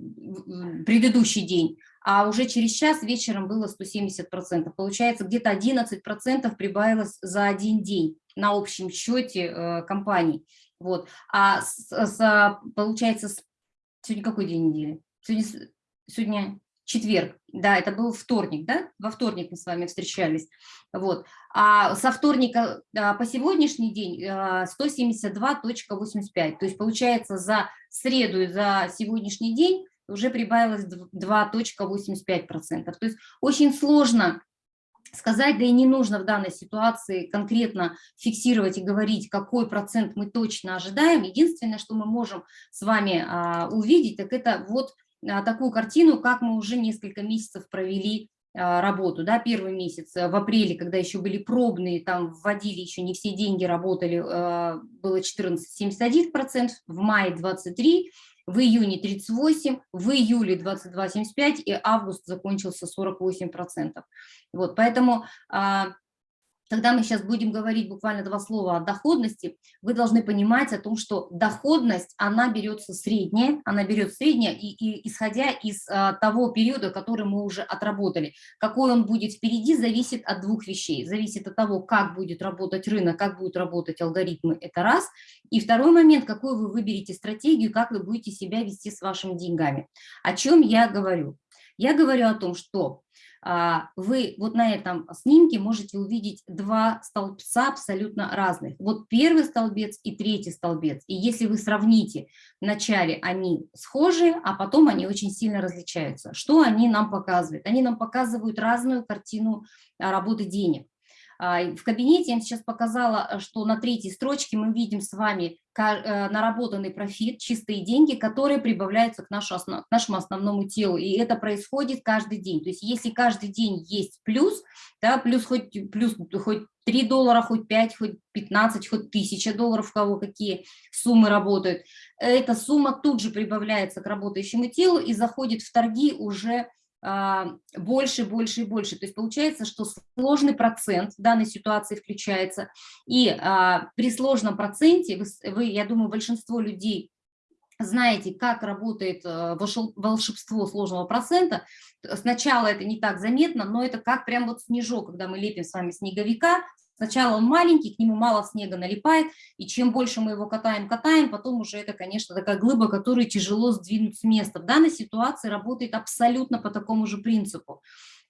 предыдущий день, а уже через час вечером было 170%. Получается, где-то 11% прибавилось за один день на общем счете э, компаний. Вот. А с, с, получается, сегодня какой день недели? Сегодня, сегодня четверг, да, это был вторник, да, во вторник мы с вами встречались, вот, а со вторника по сегодняшний день 172.85, а, то есть получается за среду и за сегодняшний день уже прибавилось 2.85%. То есть очень сложно сказать, да и не нужно в данной ситуации конкретно фиксировать и говорить, какой процент мы точно ожидаем. Единственное, что мы можем с вами а, увидеть, так это вот такую картину, как мы уже несколько месяцев провели а, работу, да, первый месяц э, в апреле, когда еще были пробные, там вводили еще не все деньги, работали, а, было 14,71%, в мае 23%, в июне 38, в июле 22,75 и август закончился 48%. Вот, поэтому когда мы сейчас будем говорить буквально два слова о доходности, вы должны понимать о том, что доходность, она берется средняя, она берет средняя, и, и исходя из а, того периода, который мы уже отработали. Какой он будет впереди, зависит от двух вещей. Зависит от того, как будет работать рынок, как будут работать алгоритмы, это раз. И второй момент, какую вы выберете стратегию, как вы будете себя вести с вашими деньгами. О чем я говорю? Я говорю о том, что вы вот на этом снимке можете увидеть два столбца абсолютно разных. Вот первый столбец и третий столбец. И если вы сравните, вначале они схожи, а потом они очень сильно различаются. Что они нам показывают? Они нам показывают разную картину а, работы денег. А, в кабинете я сейчас показала, что на третьей строчке мы видим с вами Э, наработанный профит, чистые деньги, которые прибавляются к, к нашему основному телу. И это происходит каждый день. То есть если каждый день есть плюс, да, плюс хоть, плюс хоть 3 доллара, хоть 5, хоть 15, хоть 1000 долларов, у кого какие суммы работают, эта сумма тут же прибавляется к работающему телу и заходит в торги уже больше, больше и больше. То есть получается, что сложный процент в данной ситуации включается. И а, при сложном проценте, вы, вы, я думаю, большинство людей знаете, как работает а, волшебство сложного процента. Сначала это не так заметно, но это как прям вот снежок, когда мы лепим с вами снеговика, Сначала он маленький, к нему мало снега налипает, и чем больше мы его катаем, катаем, потом уже это, конечно, такая глыба, которую тяжело сдвинуть с места. В данной ситуации работает абсолютно по такому же принципу.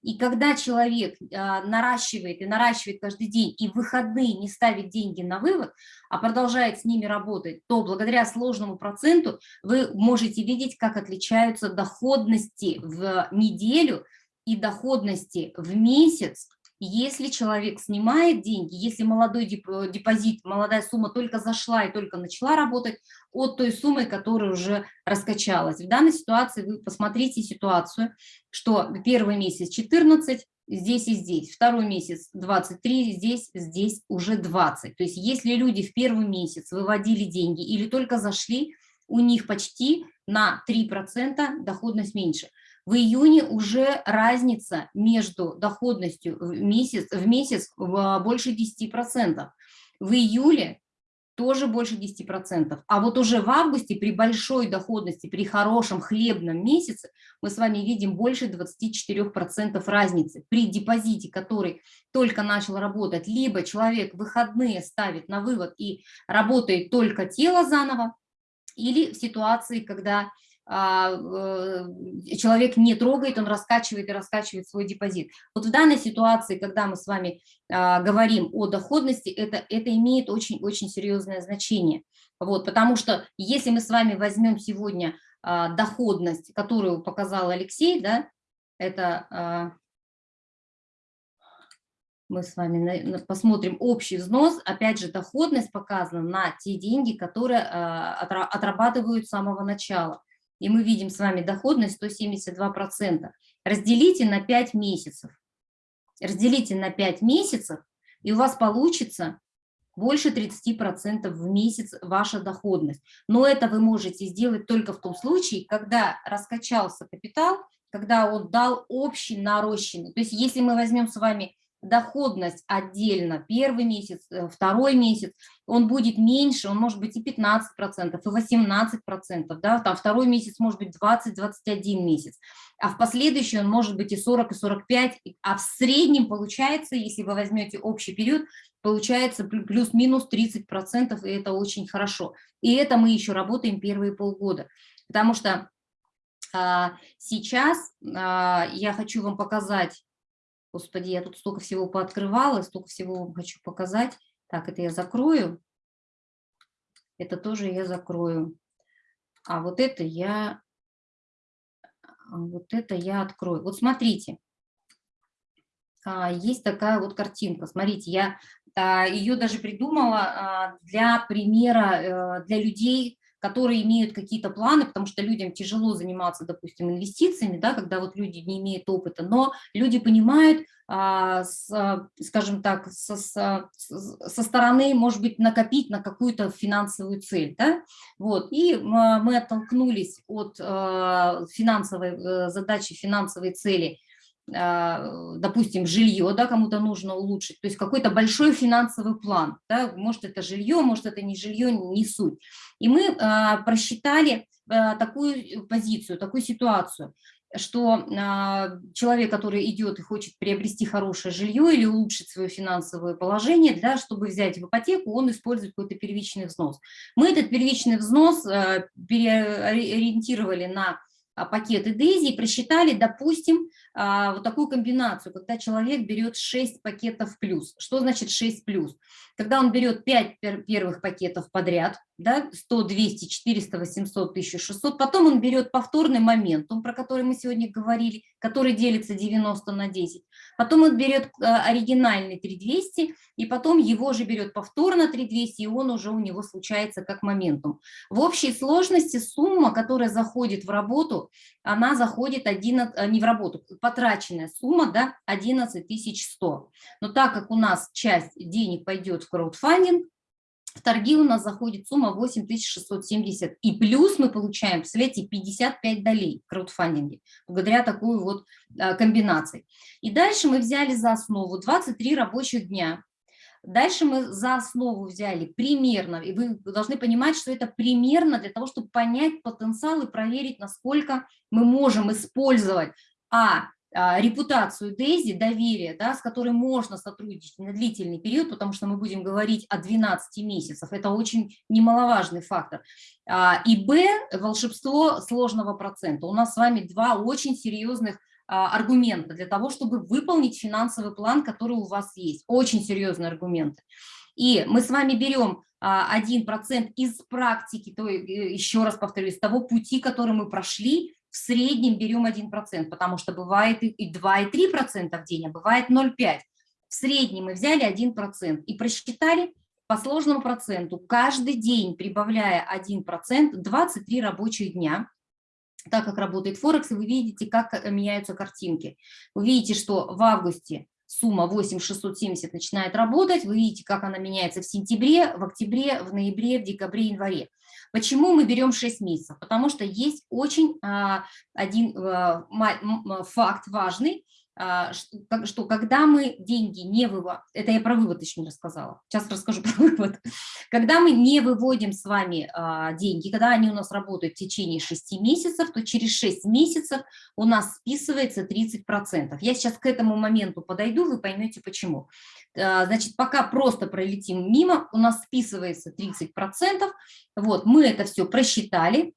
И когда человек а, наращивает и наращивает каждый день, и в выходные не ставит деньги на вывод, а продолжает с ними работать, то благодаря сложному проценту вы можете видеть, как отличаются доходности в неделю и доходности в месяц если человек снимает деньги, если молодой э, депозит, молодая сумма только зашла и только начала работать от той суммы, которая уже раскачалась. В данной ситуации вы посмотрите ситуацию, что первый месяц 14, здесь и здесь, второй месяц 23, здесь, здесь уже 20. То есть если люди в первый месяц выводили деньги или только зашли, у них почти на 3% доходность меньше. В июне уже разница между доходностью в месяц, в месяц больше 10%. В июле тоже больше 10%. А вот уже в августе при большой доходности, при хорошем хлебном месяце мы с вами видим больше 24% разницы. При депозите, который только начал работать, либо человек выходные ставит на вывод и работает только тело заново, или в ситуации, когда э, человек не трогает, он раскачивает и раскачивает свой депозит. Вот в данной ситуации, когда мы с вами а, говорим о доходности, это, это имеет очень-очень серьезное значение. Вот, потому что если мы с вами возьмем сегодня а, доходность, которую показал Алексей, да, это мы с вами посмотрим общий взнос, опять же, доходность показана на те деньги, которые отрабатывают с самого начала и мы видим с вами доходность 172%. Разделите на 5 месяцев. Разделите на 5 месяцев, и у вас получится больше 30% в месяц ваша доходность. Но это вы можете сделать только в том случае, когда раскачался капитал, когда он дал общий нарощенный. То есть если мы возьмем с вами доходность отдельно первый месяц, э, второй месяц, он будет меньше, он может быть и 15%, и 18%, да, там второй месяц может быть 20-21 месяц, а в последующий он может быть и 40, и 45, а в среднем получается, если вы возьмете общий период, получается плюс-минус 30%, и это очень хорошо. И это мы еще работаем первые полгода, потому что а, сейчас а, я хочу вам показать Господи, я тут столько всего пооткрывала, столько всего вам хочу показать. Так, это я закрою. Это тоже я закрою. А вот это я, а вот это я открою. Вот смотрите, а, есть такая вот картинка. Смотрите, я а, ее даже придумала для примера, э, для людей, которые имеют какие-то планы, потому что людям тяжело заниматься, допустим, инвестициями, да, когда вот люди не имеют опыта, но люди понимают, а, с, скажем так, со, со, со стороны, может быть, накопить на какую-то финансовую цель. Да? Вот. И мы оттолкнулись от а, финансовой э, задачи, финансовой цели – а, допустим, жилье, да, кому-то нужно улучшить, то есть какой-то большой финансовый план, да, может это жилье, может это не жилье, не суть. И мы а, просчитали а, такую позицию, такую ситуацию, что человек, который идет и хочет приобрести хорошее жилье или улучшить свое финансовое положение, да, чтобы взять в ипотеку, он использует какой-то первичный взнос. Мы этот первичный взнос переориентировали на пакеты DAISY и просчитали, допустим, а, вот такую комбинацию, когда человек берет 6 пакетов плюс. Что значит 6 плюс? Когда он берет 5 первых пакетов подряд, да, 100, 200, 400, 800, 1600, потом он берет повторный моментум, про который мы сегодня говорили, который делится 90 на 10, потом он берет а, оригинальный 3200, и потом его же берет повторно 3200, и он уже у него случается как моментум. В общей сложности сумма, которая заходит в работу, она заходит 11, а, не в работу, потраченная сумма да, 11 100. Но так как у нас часть денег пойдет в краудфандинг, в торги у нас заходит сумма 8670. И плюс мы получаем, представляете, 55 долей в краудфандинге, благодаря такой вот а, комбинации. И дальше мы взяли за основу 23 рабочих дня. Дальше мы за основу взяли примерно, и вы должны понимать, что это примерно для того, чтобы понять потенциал и проверить, насколько мы можем использовать, а, а, репутацию Дейзи, доверие, да, с которой можно сотрудничать на длительный период, потому что мы будем говорить о 12 месяцах, это очень немаловажный фактор. А, и Б, волшебство сложного процента. У нас с вами два очень серьезных а, аргумента для того, чтобы выполнить финансовый план, который у вас есть. Очень серьезные аргументы. И мы с вами берем 1% из практики, то э, еще раз повторюсь, того пути, который мы прошли, в среднем берем 1%, потому что бывает и 2, и 3% в день, а бывает 0,5%. В среднем мы взяли 1% и просчитали по сложному проценту, каждый день прибавляя 1%, 23 рабочих дня, так как работает Форекс, и вы видите, как э, меняются картинки. Вы видите, что в августе сумма 8670 начинает работать, вы видите, как она меняется в сентябре, в октябре, в ноябре, в декабре, январе. Почему мы берем 6 месяцев? Потому что есть очень а, один а, факт важный, а, что когда мы деньги не выводим, это я про вывод еще не рассказала, сейчас расскажу про вывод. Когда мы не выводим с вами а, деньги, когда они у нас работают в течение 6 месяцев, то через 6 месяцев у нас списывается 30%. Я сейчас к этому моменту подойду, вы поймете почему. А, значит, пока просто пролетим мимо, у нас списывается 30%, вот, мы это все просчитали,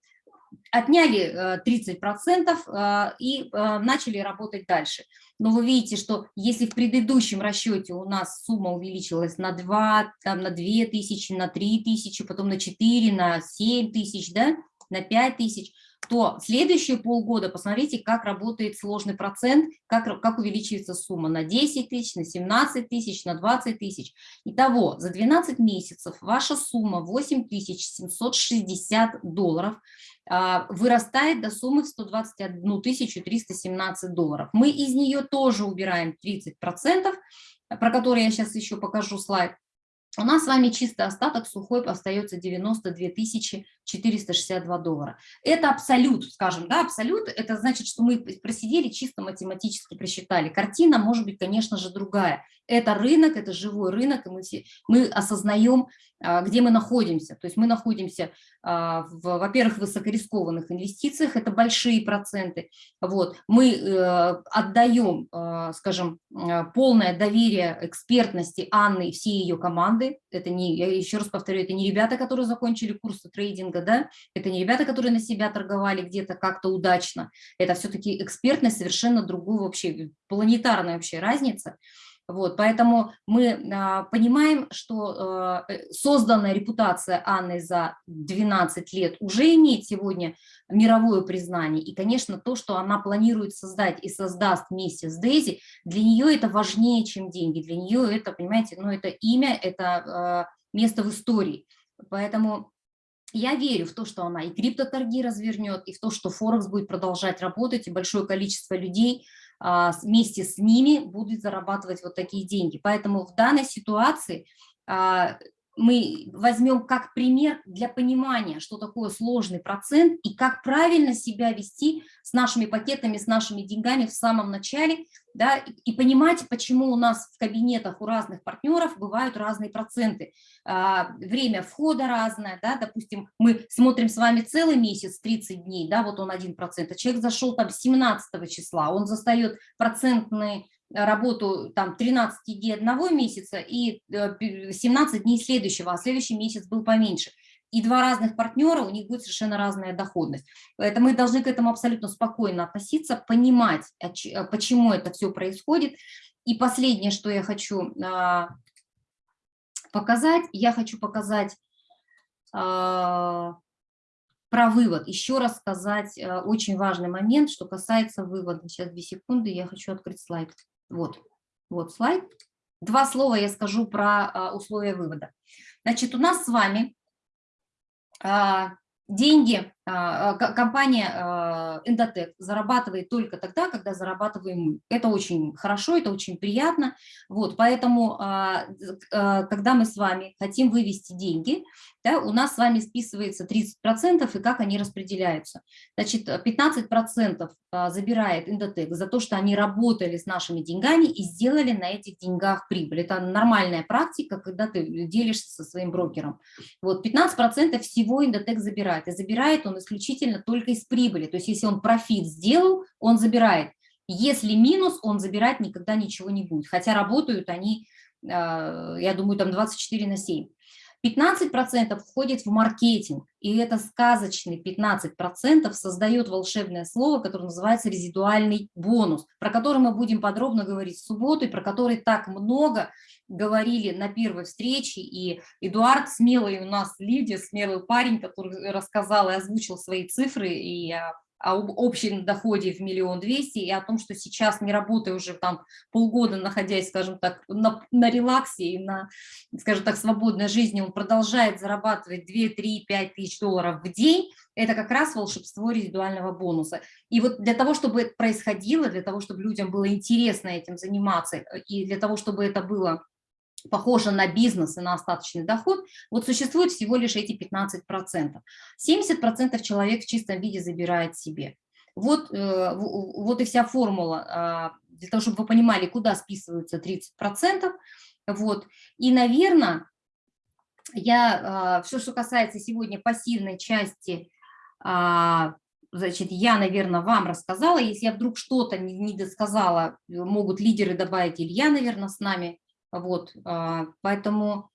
отняли 30% и начали работать дальше. Но вы видите, что если в предыдущем расчете у нас сумма увеличилась на 2, там, на 2 тысячи, на 3 тысячи, потом на 4, на 7 тысяч, да, на 5 тысяч, то следующие полгода посмотрите, как работает сложный процент, как, как увеличивается сумма на 10 тысяч, на 17 тысяч, на 20 тысяч. Итого, за 12 месяцев ваша сумма 8760 долларов а, вырастает до суммы в 121 317 долларов. Мы из нее тоже убираем 30%, про которые я сейчас еще покажу слайд, у нас с вами чистый остаток сухой остается 92 462 доллара. Это абсолют, скажем, да, абсолют, это значит, что мы просидели, чисто математически просчитали. Картина может быть, конечно же, другая. Это рынок, это живой рынок, и мы, все, мы осознаем, а, где мы находимся. То есть мы находимся, а, во-первых, в высокорискованных инвестициях, это большие проценты. Вот. Мы э, отдаем, а, скажем, полное доверие экспертности Анны и всей ее команды. Это не, я еще раз повторю, это не ребята, которые закончили курсы трейдинга, да? это не ребята, которые на себя торговали где-то как-то удачно. Это все-таки экспертность совершенно другую вообще, планетарная вообще разница. Вот, поэтому мы а, понимаем, что а, э, созданная репутация Анны за 12 лет уже имеет сегодня мировое признание. И, конечно, то, что она планирует создать и создаст вместе с Дейзи, для нее это важнее, чем деньги. Для нее это, понимаете, ну, это имя, это а, место в истории. Поэтому я верю в то, что она и криптоторги развернет, и в то, что Форекс будет продолжать работать, и большое количество людей – вместе с ними будут зарабатывать вот такие деньги. Поэтому в данной ситуации а, мы возьмем как пример для понимания, что такое сложный процент и как правильно себя вести с нашими пакетами, с нашими деньгами в самом начале, да, и понимать, почему у нас в кабинетах у разных партнеров бывают разные проценты. А, время входа разное, да, допустим, мы смотрим с вами целый месяц, 30 дней, да, вот он 1%, а человек зашел там 17 числа, он застает процентные работу там 13 дней одного месяца и 17 э, дней следующего, а следующий месяц был поменьше. И два разных партнера, у них будет совершенно разная доходность. Поэтому мы должны к этому абсолютно спокойно относиться, понимать, э, почему это все происходит. И последнее, что я хочу а, показать, я хочу показать а, про вывод. Еще раз сказать э, очень важный момент, что касается вывода. Сейчас две секунды, я хочу открыть слайд. Вот, вот слайд. Два слова я скажу про а, условия вывода. Значит, у нас с вами а, деньги, компания Endotech зарабатывает только тогда, когда зарабатываем мы. Это очень хорошо, это очень приятно. Вот, поэтому, когда мы с вами хотим вывести деньги, да, у нас с вами списывается 30% и как они распределяются. Значит, 15% а, забирает Индотек за то, что они работали с нашими деньгами и сделали на этих деньгах прибыль. Это нормальная практика, когда ты делишься со своим брокером. Вот 15% всего Индотек забирает. И забирает он исключительно только из прибыли. То есть если он профит сделал, он забирает. Если минус, он забирать никогда ничего не будет. Хотя работают они, а, я думаю, там 24 на 7. 15% входит в маркетинг, и это сказочный 15% создает волшебное слово, которое называется резидуальный бонус, про который мы будем подробно говорить в субботу, и про который так много говорили на первой встрече, и Эдуард смелый у нас Лидия, смелый парень, который рассказал и озвучил свои цифры, и я об общем доходе в миллион двести и о том, что сейчас не работая уже там полгода, находясь, скажем так, на, на релаксе и на, скажем так, свободной жизни, он продолжает зарабатывать 2, 3, 5 тысяч долларов в день, это как раз волшебство резидуального бонуса. И вот для того, чтобы это происходило, для того, чтобы людям было интересно этим заниматься, и для того, чтобы это было похоже на бизнес и на остаточный доход, вот существует всего лишь эти 15%. 70% человек в чистом виде забирает себе. Вот, э, вот и вся формула, а, для того, чтобы вы понимали, куда списываются 30%. Вот. И, наверное, я, а, все, что касается сегодня пассивной части, а, значит, я, наверное, вам рассказала. Если я вдруг что-то не досказала, могут лидеры добавить, Илья, наверное, с нами вот, а, поэтому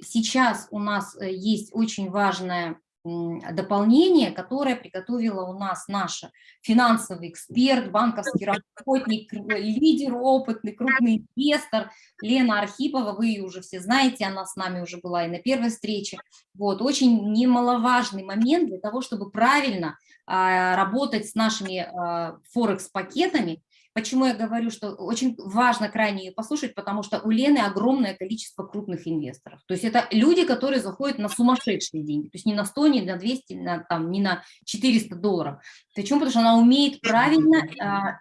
сейчас у нас э, есть очень важная м, дополнение, которое приготовила у нас наша финансовый эксперт, банковский работник, кру- лидер опытный, крупный инвестор Лена Архипова. Вы ее уже все знаете, она с нами уже была и на первой встрече. Вот, очень немаловажный момент для того, чтобы правильно а, работать с нашими а, Форекс-пакетами. Почему я говорю, что очень важно крайне ее послушать, потому что у Лены огромное количество крупных инвесторов. То есть это люди, которые заходят на сумасшедшие деньги, то есть не на 100, не на 200, не на, там, не на 400 долларов. Почему? Потому что она умеет правильно а,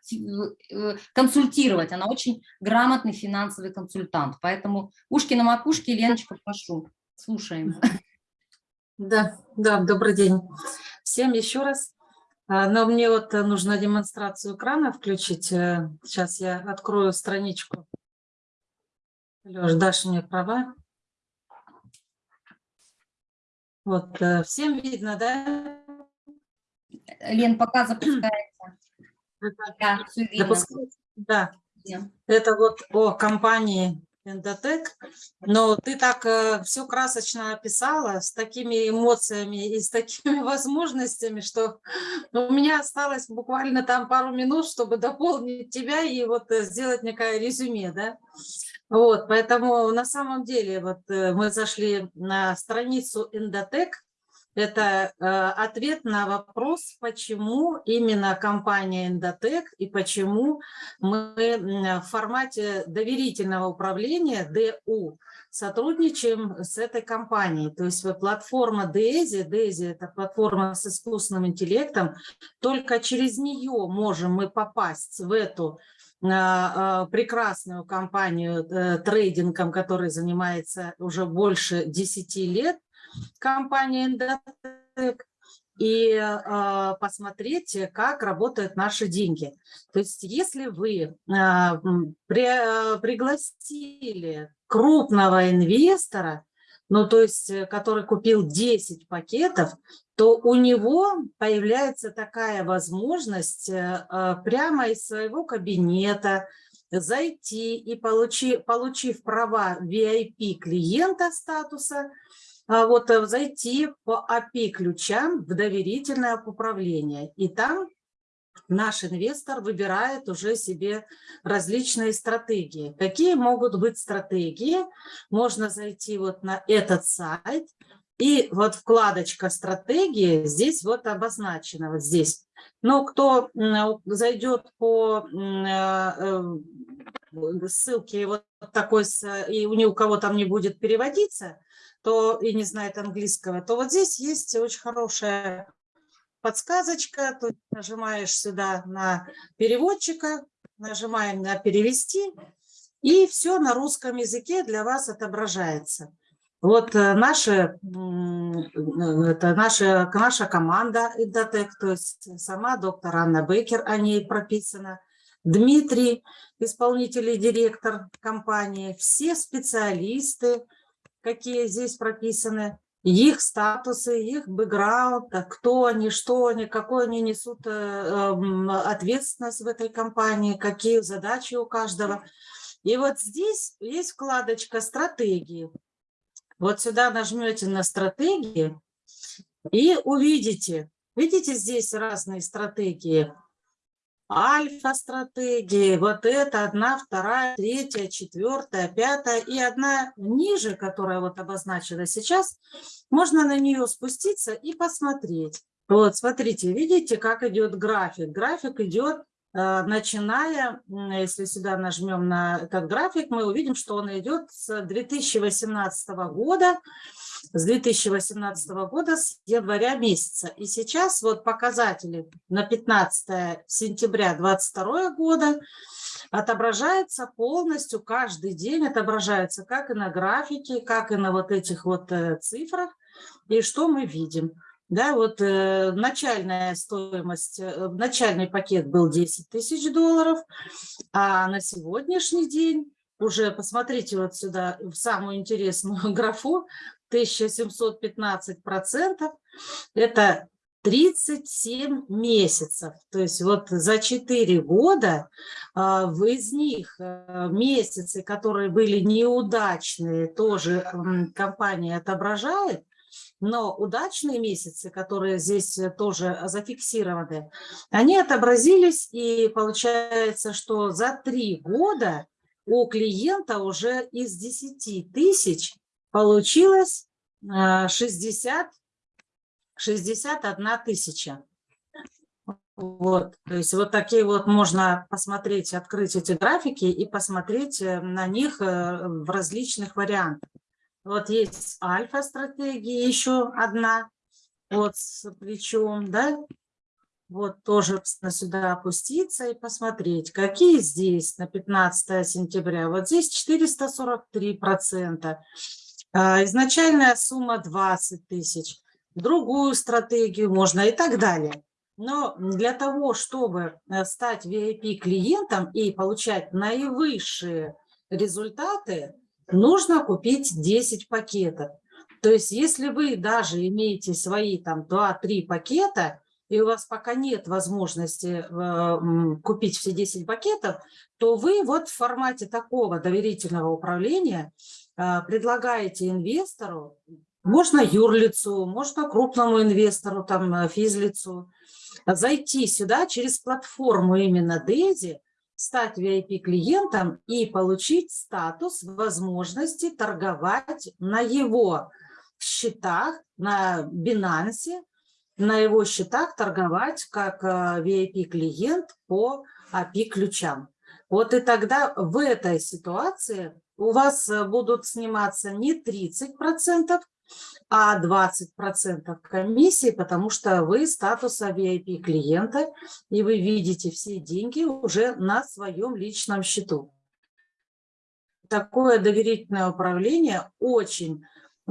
э, консультировать, она очень грамотный финансовый консультант. Поэтому ушки на макушке, Леночка, прошу, слушаем. Да, да, добрый день всем еще раз. А, Но мне вот э, нужно демонстрацию экрана включить. Э, Сейчас я открою страничку. Леш, дашь мне права? Вот, э, всем видно, да? Лен, пока запускается. Да, видно. запускается? Да. Да. Это вот о компании Эндотек. Но ты так все красочно описала, с такими эмоциями и с такими возможностями, что у меня осталось буквально там пару минут, чтобы дополнить тебя и вот э, сделать некое резюме, да. Вот, поэтому на самом деле вот э, мы зашли на страницу Эндотек, это э, ответ на вопрос, почему именно компания Эндотек и почему мы в формате доверительного управления ДУ сотрудничаем с этой компанией. То есть платформа DESI, DESI это платформа с искусственным интеллектом, только через нее можем мы попасть в эту а, а, прекрасную компанию э, трейдингом, которая занимается уже больше 10 лет, компания Эндотек, и э, посмотреть, как работают наши деньги. То есть если вы э, при- э, пригласили крупного инвестора, ну то есть э, который купил 10 пакетов, то у него появляется такая возможность э, прямо из своего кабинета зайти и получи, получив права VIP клиента статуса, а, вот э, зайти по API-ключам в доверительное управление. И там наш инвестор выбирает уже себе различные стратегии. Какие могут быть стратегии? Можно зайти вот на этот сайт, и вот вкладочка «Стратегии» здесь вот обозначена, вот здесь. Но кто м, зайдет по э, ссылке вот такой, и у ни у кого там не будет переводиться, то и не знает английского, то вот здесь есть очень хорошая подсказочка. Тут нажимаешь сюда на переводчика, нажимаем на перевести, и все на русском языке для вас отображается. Вот э, наши, м, э, это наша, наша команда Идотек, то есть сама доктор Анна Бекер, о ней прописано, Дмитрий, исполнительный директор компании, все специалисты, какие здесь прописаны, их статусы, их бэкграунд, а кто они, что они, какую они несут э, эм, ответственность в этой компании, какие задачи у каждого. И вот здесь есть вкладочка «Стратегии». Вот сюда нажмете на «Стратегии» и увидите, видите здесь разные стратегии. Альфа-стратегии, вот это одна, вторая, третья, четвертая, пятая и одна ниже, которая вот обозначена сейчас, можно на нее спуститься и посмотреть. Вот, смотрите, видите, как идет график. График идет, начиная, м, если сюда нажмем на этот график, мы увидим, что он идет с 2018 года, с 2018 года, с января месяца. И сейчас вот показатели на 15 сентября 2022 года отображается полностью, каждый день отображается как и на графике, как и на вот этих вот э, цифрах. И что мы видим? Да, вот э, начальная стоимость, э, начальный пакет был 10 тысяч долларов, а на сегодняшний день уже посмотрите вот сюда в самую интересную графу, 1715 процентов, это 37 месяцев. То есть вот за 4 года а, из них а, месяцы, которые были неудачные, тоже м, компания отображает. Но удачные месяцы, которые здесь э, тоже зафиксированы, они отобразились, и получается, что за три года у клиента уже из 10 тысяч получилось 60, 61 тысяча. Вот, то есть вот такие вот можно посмотреть, открыть эти графики и посмотреть э, на них э, в различных вариантах. Вот есть альфа-стратегия еще одна, вот с плечом, да, вот тоже сюда опуститься и посмотреть, какие здесь на 15 сентября. Вот здесь 443 процента. А, изначальная сумма 20 тысяч. Другую стратегию можно и так далее. Но для того, чтобы э, стать VIP-клиентом и получать наивысшие результаты, нужно купить 10 пакетов. То есть если вы даже имеете свои там 2-3 пакета, и у вас пока нет возможности э, купить все 10 пакетов, то вы вот в формате такого доверительного управления э, предлагаете инвестору, можно юрлицу, можно крупному инвестору, там физлицу, зайти сюда через платформу именно Дейзи, стать VIP-клиентом и получить статус возможности торговать на его счетах, на Binance, на его счетах торговать как VIP-клиент э, по API-ключам. Вот и тогда в этой ситуации у вас э, будут сниматься не 30%, а 20% комиссии, потому что вы статуса VIP клиента, и вы видите все деньги уже на своем личном счету. Такое доверительное управление очень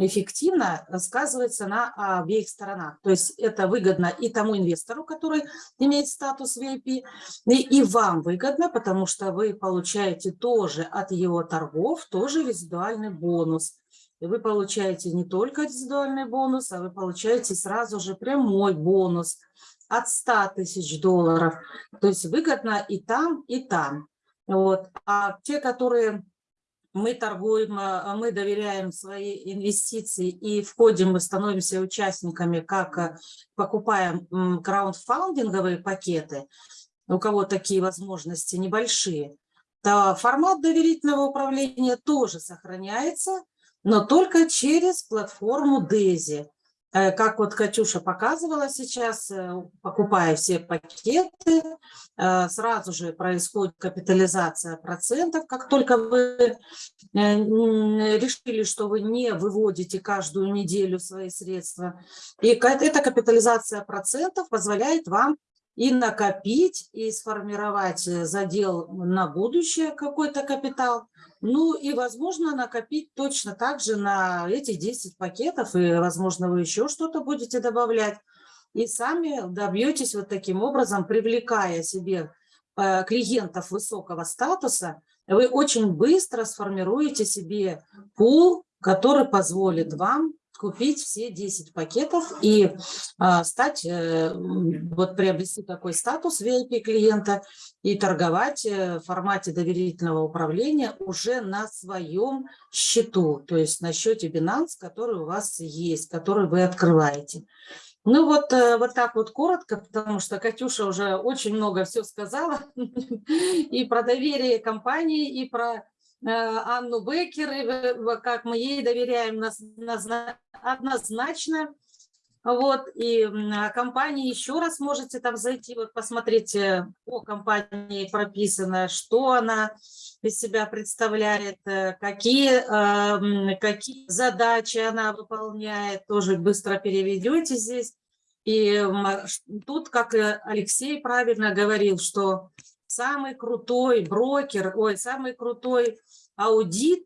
эффективно сказывается на обеих сторонах. То есть это выгодно и тому инвестору, который имеет статус VIP, и, и вам выгодно, потому что вы получаете тоже от его торгов тоже резидуальный бонус. И вы получаете не только индивидуальный бонус, а вы получаете сразу же прямой бонус от 100 тысяч долларов. То есть выгодно и там, и там. Вот. А те, которые мы торгуем, а, мы доверяем свои инвестиции и входим, мы становимся участниками, как а, покупаем краундфандинговые пакеты, у кого такие возможности небольшие, то формат доверительного управления тоже сохраняется, но только через платформу Дези. Э, как вот Катюша показывала сейчас, э, покупая все пакеты, э, сразу же происходит капитализация процентов. Как только вы решили, что вы не выводите каждую неделю свои средства, и эта капитализация процентов позволяет вам и накопить, и сформировать задел на будущее какой-то капитал, ну и, возможно, накопить точно так же на эти 10 пакетов, и, возможно, вы еще что-то будете добавлять. И сами добьетесь вот таким образом, привлекая себе э, клиентов высокого статуса, вы очень быстро сформируете себе пул, который позволит вам купить все 10 пакетов и а, стать, э, вот приобрести такой статус VIP клиента и торговать э, в формате доверительного управления уже на своем счету, то есть на счете Binance, который у вас есть, который вы открываете. Ну вот, э, вот так вот коротко, потому что Катюша уже очень много все сказала и про доверие компании, и про Анну Беккер, как мы ей доверяем однозначно. Вот, и компании еще раз можете там зайти, вот посмотреть по компании прописано, что она из себя представляет, э, какие, эм, какие задачи она выполняет, тоже быстро переведете здесь. И тут, как Алексей правильно говорил, что самый крутой брокер, ой, самый крутой аудит,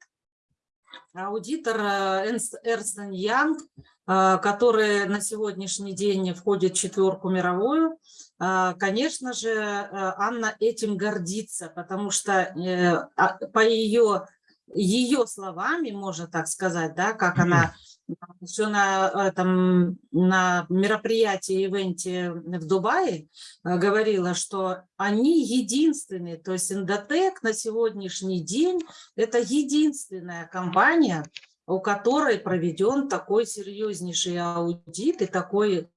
аудитор Эрнст Янг, э, который на сегодняшний день входит в четверку мировую, э, конечно же, э, Анна этим гордится, потому что а, по ее, ее словами, можно так сказать, да, как она все на, этом, на мероприятии, ивенте в Дубае э, говорила, что они единственные, то есть Индотек на сегодняшний день это единственная компания, у которой проведен такой серьезнейший аудит и такой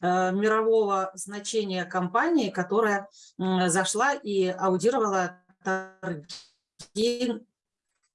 э, мирового значения компании, которая зашла и аудировала торги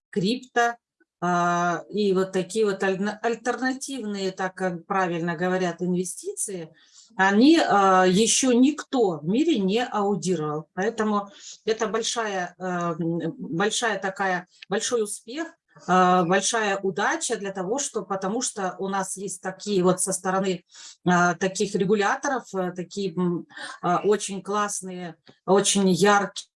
крипто, и вот такие вот альтернативные, так как правильно говорят, инвестиции, они а, еще никто в мире не аудировал. Поэтому это большая, а, большая такая, большой успех, а, большая удача для того, что, потому что у нас есть такие вот со стороны а, таких регуляторов, а, такие а, очень классные, очень яркие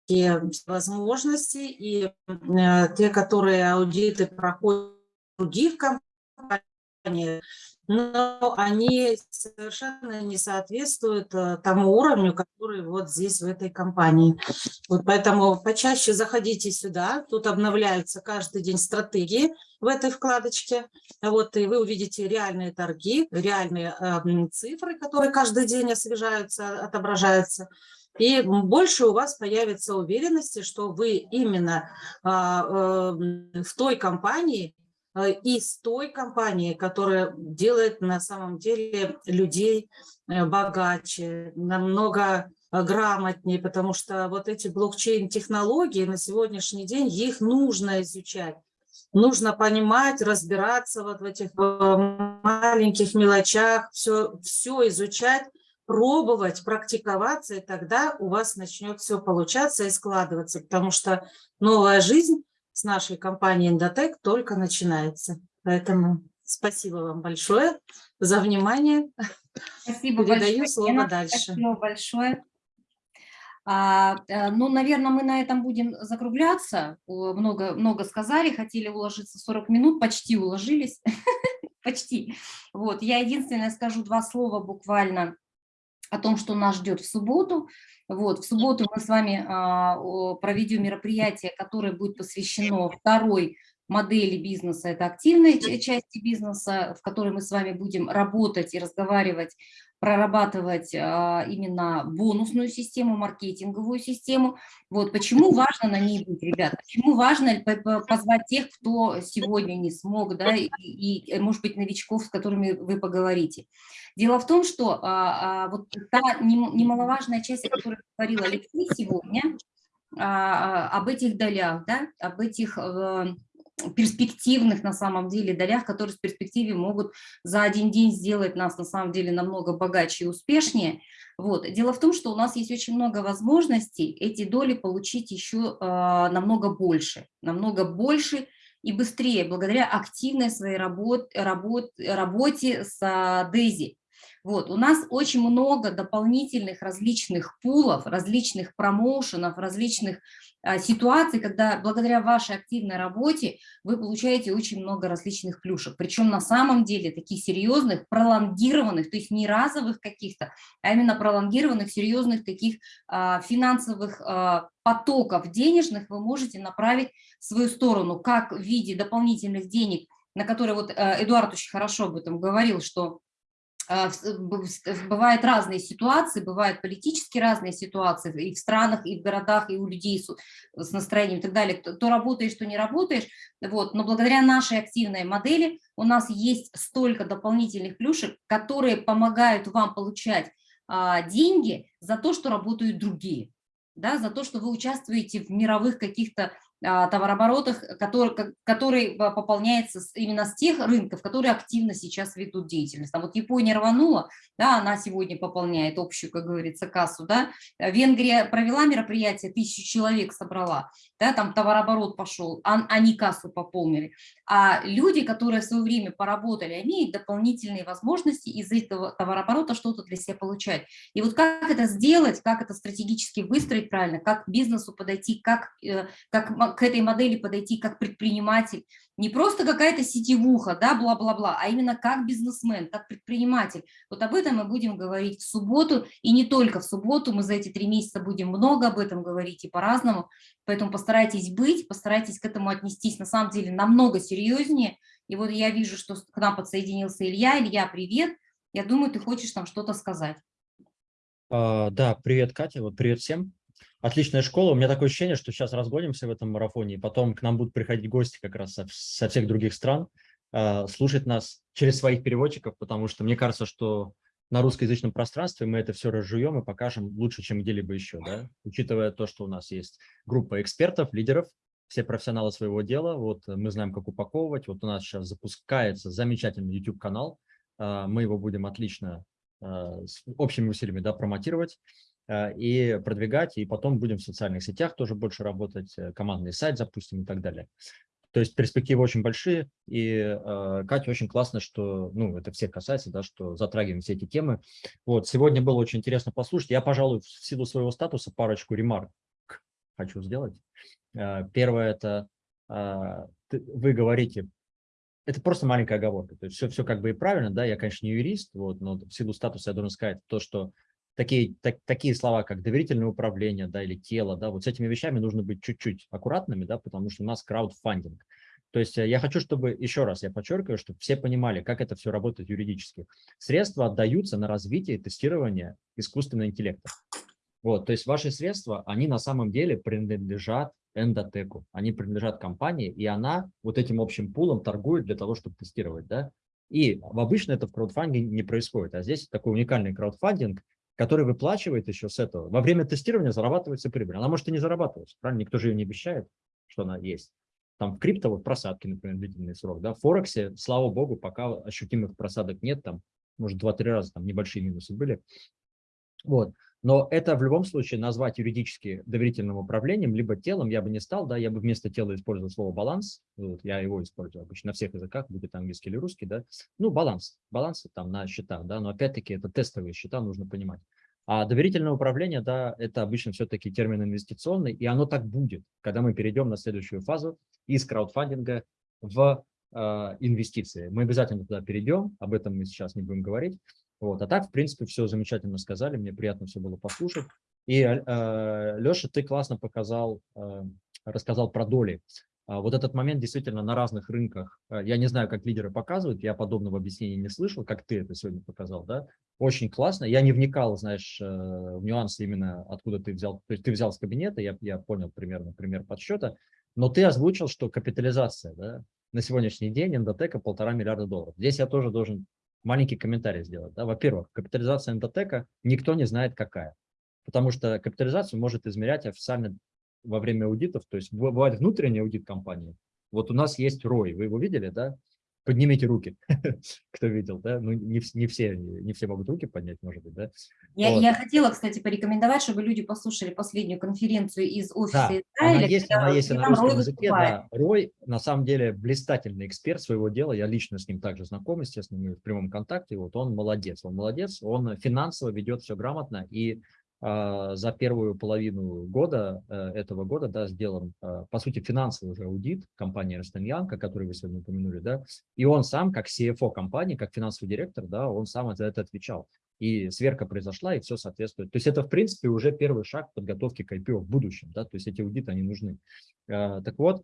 возможности, и э, те, которые аудиты проходят в других компаниях, но они совершенно не соответствуют э, тому уровню, который вот здесь в этой компании. Вот поэтому почаще заходите сюда, тут обновляются каждый день стратегии в этой вкладочке, вот и вы увидите реальные торги, реальные э, цифры, которые каждый день освежаются, отображаются. И больше у вас появится уверенности, что вы именно а, э, в той компании, э, и с той компанией, которая делает на самом деле людей э, богаче, намного грамотнее, потому что вот эти блокчейн-технологии на сегодняшний день, их нужно изучать. Нужно понимать, разбираться вот в этих маленьких мелочах, все, все изучать, пробовать, практиковаться, и тогда у вас начнет все получаться и складываться, потому что новая жизнь с нашей компанией Endotech только начинается. Поэтому спасибо вам большое за внимание. Спасибо Передаю большое, слово Лена. дальше. Спасибо большое. А, э, ну, наверное, мы на этом будем закругляться. Много, много сказали, хотели уложиться в 40 минут, почти уложились. Почти. Вот, я единственное скажу два слова буквально о том, что нас ждет в субботу. Вот, в субботу мы с вами а, проведем мероприятие, которое будет посвящено второй модели бизнеса, это активной ча- части бизнеса, в которой мы с вами будем работать и разговаривать, прорабатывать а, именно бонусную систему, маркетинговую систему. Вот почему важно на ней быть, ребята, почему важно позвать тех, кто сегодня не смог, да, и, и, может быть, новичков, с которыми вы поговорите. Дело в том, что а, а, вот та нем- немаловажная часть, о которой говорил Алексей сегодня, а, а, об этих долях, да, об этих э, перспективных на самом деле долях, которые в перспективе могут за один день сделать нас на самом деле намного богаче и успешнее. Вот. Дело в том, что у нас есть очень много возможностей эти доли получить еще а, намного больше, намного больше и быстрее, благодаря активной своей работ, работ, работе с Дейзи. Вот, у нас очень много дополнительных различных пулов, различных промоушенов, различных а, ситуаций, когда благодаря вашей активной работе вы получаете очень много различных плюшек. Причем на самом деле таких серьезных, пролонгированных, то есть не разовых каких-то, а именно пролонгированных, серьезных таких а, финансовых а, потоков денежных вы можете направить в свою сторону, как в виде дополнительных денег, на которые вот э, Эдуард очень хорошо об этом говорил, что бывают разные ситуации, бывают политически разные ситуации и в странах, и в городах, и у людей с, с настроением и так далее. То, то работаешь, то не работаешь. Вот. Но благодаря нашей активной модели у нас есть столько дополнительных плюшек, которые помогают вам получать а, деньги за то, что работают другие. Да, за то, что вы участвуете в мировых каких-то товарооборотах, который, ко- который а, пополняется именно с тех рынков, которые активно сейчас ведут деятельность. Там вот Япония рванула, да, она сегодня пополняет общую, как говорится, кассу, да. Венгрия провела мероприятие, тысячу человек собрала, да, там товарооборот пошел, а- они кассу пополнили. А люди, которые в свое время поработали, имеют дополнительные возможности из этого товарооборота что-то для себя получать. И вот как это сделать, как это стратегически выстроить правильно, как бизнесу подойти, как, э, как к этой модели подойти как предприниматель, не просто какая-то сетевуха, да, бла-бла-бла, а именно как бизнесмен, как предприниматель. Вот об этом мы будем говорить в субботу, и не только в субботу, мы за эти три месяца будем много об этом говорить и по-разному, поэтому постарайтесь быть, постарайтесь к этому отнестись на самом деле намного серьезнее. И вот я вижу, что к нам подсоединился Илья. Илья, привет. Я думаю, ты хочешь там что-то сказать. А, Да, привет, Катя, вот привет всем. Отличная школа. У меня такое ощущение, что сейчас разгонимся в этом марафоне, и потом к нам будут приходить гости как раз со, со всех других стран, э, слушать нас через своих переводчиков, потому что мне кажется, что на русскоязычном пространстве мы это все разжуем и покажем лучше, чем где-либо еще, да? учитывая то, что у нас есть группа экспертов, лидеров, все профессионалы своего дела, вот мы знаем, как упаковывать, вот у нас сейчас запускается замечательный YouTube-канал, а, мы его будем отлично а, с общими усилиями да, промотировать и продвигать, и потом будем в социальных сетях тоже больше работать, э, командный сайт запустим и так далее. То есть перспективы очень большие, и э, Катя очень классно, что, ну, это всех касается, да, что затрагиваем все эти темы. Вот, сегодня было очень интересно послушать. Я, пожалуй, в силу своего статуса парочку ремарк хочу сделать. Э, первое – это э, вы говорите, это просто маленькая оговорка, то есть все, все как бы и правильно, да, я, конечно, не юрист, вот, но в силу статуса я должен сказать то, что такие, так, такие слова, как доверительное управление да, или тело, да, вот с этими вещами нужно быть чуть-чуть аккуратными, да, потому что у нас краудфандинг. То есть э, я хочу, чтобы, еще раз я подчеркиваю, чтобы все понимали, как это все работает юридически. Средства отдаются на развитие и тестирование искусственного интеллекта. Вот, то есть ваши средства, они на самом деле принадлежат эндотеку, они принадлежат компании, и она вот этим общим пулом торгует для того, чтобы тестировать. Да? И обычно это в краудфандинге не происходит, а здесь такой уникальный краудфандинг, который выплачивает еще с этого. Во время тестирования зарабатывается прибыль. Она может и не зарабатывать, правильно? Никто же ее не обещает, что она есть. Там в крипто вот просадки, например, длительный срок. Да? В Форексе, слава богу, пока ощутимых просадок нет, там, может, два-три раза там небольшие минусы были. Вот. Но это в любом случае назвать юридически доверительным управлением, либо телом я бы не стал, да, я бы вместо тела использовал слово баланс, вот, я его использую обычно на всех языках, будет английский или русский, да, ну, баланс, баланс там на счетах, да, но опять-таки это тестовые счета, нужно понимать. А доверительное управление, да, это обычно все-таки термин инвестиционный, и оно так будет, когда мы перейдем на следующую фазу из краудфандинга в э, инвестиции. Мы обязательно туда перейдем, об этом мы сейчас не будем говорить. Вот. А так, в принципе, все замечательно сказали, мне приятно все было послушать. И, э, Леша, ты классно показал, э, рассказал про доли. А вот этот момент действительно на разных рынках, э, я не знаю, как лидеры показывают, я подобного объяснения не слышал, как ты это сегодня показал, да, очень классно. Я не вникал, знаешь, э, в нюансы именно, откуда ты взял, то есть ты взял с кабинета, я, я понял примерно пример подсчета, но ты озвучил, что капитализация, да, на сегодняшний день эндотека полтора миллиарда долларов. Здесь я тоже должен маленький комментарий сделать. Да? Во-первых, капитализация эндотека никто не знает какая, потому что капитализацию может измерять официально во время аудитов, то есть бывает внутренний аудит компании. Вот у нас есть ROI, вы его видели, да? Поднимите руки, кто видел, да? Ну, не, не, все, не все могут руки поднять, может быть, да? Я, вот. я хотела, кстати, порекомендовать, чтобы люди послушали последнюю конференцию из офиса да, Израиля. Она есть, она есть на русском языке, да. Рой, на самом деле, блистательный эксперт своего дела, я лично с ним также знаком, естественно, мы в прямом контакте, вот он молодец, он молодец, он финансово ведет все грамотно, и а, за первую половину года, э, этого года, да, сделан, а, по сути, финансовый уже аудит компании о которой вы сегодня упомянули, да, и он сам, как CFO компании, как финансовый директор, да, он сам за это отвечал. И сверка произошла, и все соответствует. То есть это, в принципе, уже первый шаг подготовки к IPO в будущем, да, то есть эти аудиты, они нужны. А, так вот,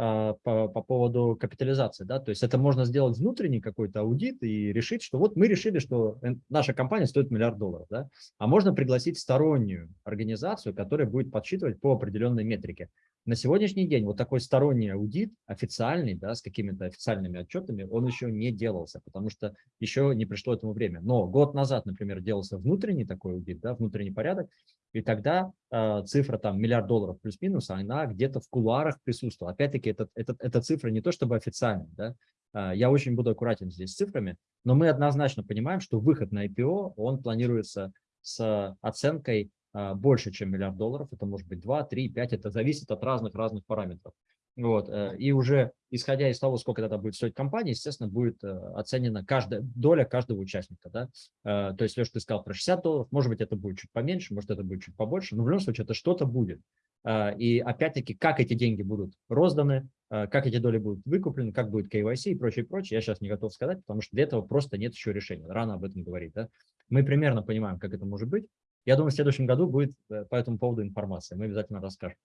а, по, по поводу капитализации. Да? То есть это можно сделать внутренний какой-то аудит и решить, что вот мы решили, что наша компания стоит миллиард долларов. Да? А можно пригласить стороннюю организацию, которая будет подсчитывать по определенной метрике. На сегодняшний день вот такой сторонний аудит, официальный, да, с какими-то официальными отчетами, он еще не делался, потому что еще не пришло этому время. Но год назад, например, делался внутренний такой аудит, да, внутренний порядок, и тогда э, цифра там миллиард долларов плюс-минус, она где-то в кулуарах присутствовала. Опять-таки, это, это, эта цифра не то чтобы официальная, да, э, я очень буду аккуратен здесь с цифрами, но мы однозначно понимаем, что выход на IPO, он планируется с оценкой а, больше, чем миллиард долларов. Это может быть 2, 3, 5. Это зависит от разных-разных параметров. Вот. Э, и уже исходя из того, сколько это будет стоить компания, естественно, будет э, оценена каждая доля каждого участника. Да? Э, то есть, Леша, ты сказал про 60 долларов, может быть, это будет чуть поменьше, может, это будет чуть побольше, но в любом случае это что-то будет. И опять-таки, как эти деньги будут розданы, как эти доли будут выкуплены, как будет KYC и прочее, прочее, я сейчас не готов сказать, потому что для этого просто нет еще решения. Рано об этом говорить. Да? Мы примерно понимаем, как это может быть, я думаю, в следующем году будет э, по этому поводу информация. Мы обязательно расскажем.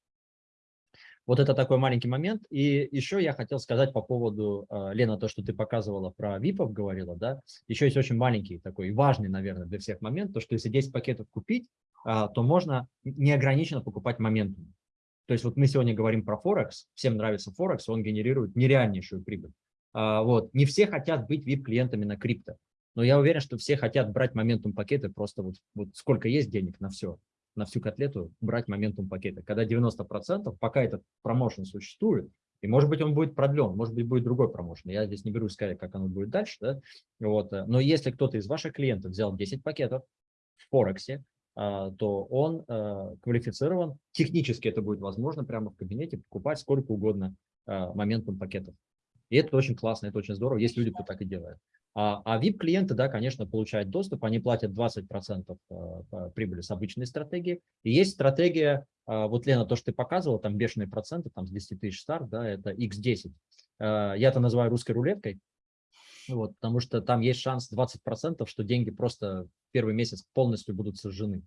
Вот это такой маленький момент. И еще я хотел сказать по поводу, э, Лена, то, что ты показывала про ВИПов, говорила, да, еще есть очень маленький такой важный, наверное, для всех момент, то, что если 10 пакетов купить, а, то можно неограниченно покупать моментум. То есть вот мы сегодня говорим про Форекс, всем нравится Форекс, он генерирует нереальнейшую прибыль. А, Вот. Не все хотят быть VIP-клиентами на крипто, но я уверен, что все хотят брать моментум пакеты, просто вот, вот сколько есть денег на все, на всю котлету брать моментум пакеты. Когда 90%, пока этот промоушен существует, и может быть он будет продлен, может быть будет другой промоушен. Я здесь не берусь сказать, как оно будет дальше. Да? Вот. э, Но если кто-то из ваших клиентов взял 10 пакетов в Форексе, а, то он э, квалифицирован. Технически это будет возможно прямо в кабинете покупать сколько угодно а, моментум пакетов. И это очень классно, это очень здорово. Есть люди, кто так и делает. А, а VIP-клиенты, да, конечно, получают доступ, они платят 20% э, прибыли с обычной стратегии. И есть стратегия, а, вот, Лена, то, что ты показывала, там бешеные проценты, там с 10 тысяч старт, да, это X10. Э, Я это называю русской рулеткой, вот, потому что там есть шанс 20%, что деньги просто первый месяц полностью будут сожжены.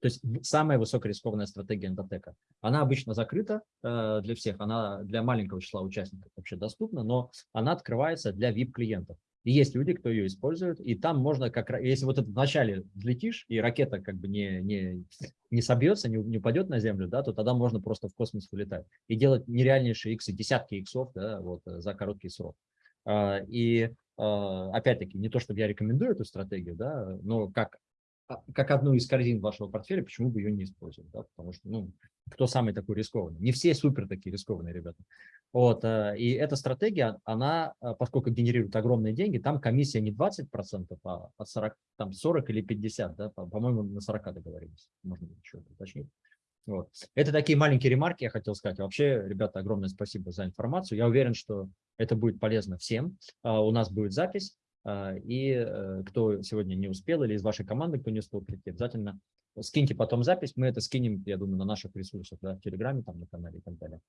То есть самая высокорискованная стратегия эндотека. Она обычно закрыта э, для всех, она для маленького числа участников вообще доступна, но она открывается для VIP-клиентов. И есть люди, кто ее использует, и там можно как если вот это вначале взлетишь, и ракета как бы не, не, не собьется, не, не упадет на землю, да, то тогда можно просто в космос вылетать и делать нереальнейшие иксы, десятки иксов да, вот, э, за короткий срок. А, И а, опять-таки, не то, чтобы я рекомендую эту стратегию, да, но как, как одну из корзин вашего портфеля, почему бы ее не использовать, да, потому что, ну, кто самый такой рискованный? Не все супер такие рискованные ребята. Вот, а, и эта стратегия, она, а, поскольку генерирует огромные деньги, там комиссия не 20%, а от 40, там 40 или 50, да, по- по-моему, на 40 договорились, можно еще уточнить. Вот. Это такие маленькие ремарки, я хотел сказать. Вообще, ребята, огромное спасибо за информацию. Я уверен, что это будет полезно всем. А, У нас будет запись, а, и э, кто сегодня не успел или из вашей команды, кто не успел прийти, обязательно скиньте потом запись. Мы это скинем, я думаю, на наших ресурсах, да, в Телеграме, там, на канале и так далее.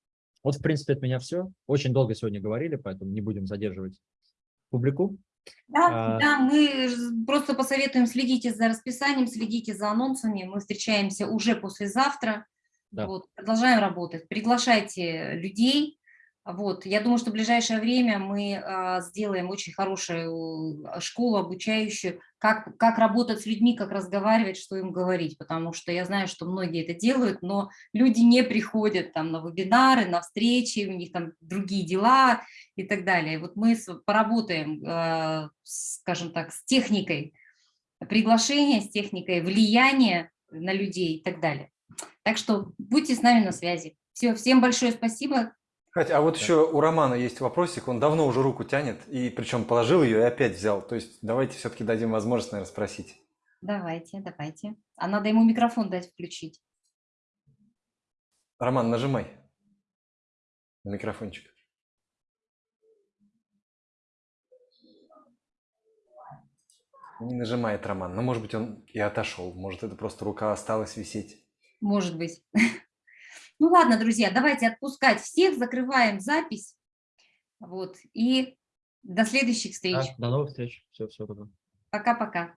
Вот, в принципе, от меня все. Очень долго сегодня говорили, поэтому не будем задерживать публику. Да, А- да, мы просто посоветуем, следите за расписанием, следите за анонсами. Мы встречаемся уже послезавтра. Да. Вот, продолжаем работать. Приглашайте людей. Вот, я думаю, что в ближайшее время мы а, сделаем очень хорошую а, школу обучающую, как, как работать с людьми, как разговаривать, что им говорить, потому что я знаю, что многие это делают, но люди не приходят там на вебинары, на встречи, у них там другие дела, и так далее. Вот мы поработаем, э, скажем так, с техникой приглашения, с техникой влияния на людей и так далее. Так что будьте с нами на связи. Все, всем большое спасибо. Катя, а вот Да. еще у Романа есть вопросик, он давно уже руку тянет, и причем положил ее и опять взял. То есть давайте все-таки дадим возможность, наверное, спросить. Давайте, давайте. А надо ему микрофон дать включить. Роман, нажимай на микрофончик. Не нажимает Роман. Но, может быть, он и отошел. Может, это просто рука осталась висеть. Может быть. Ну ладно, друзья, давайте отпускать всех, закрываем запись. Вот, и до следующих встреч. Да, до новых встреч. Все, все, пока. Пока-пока.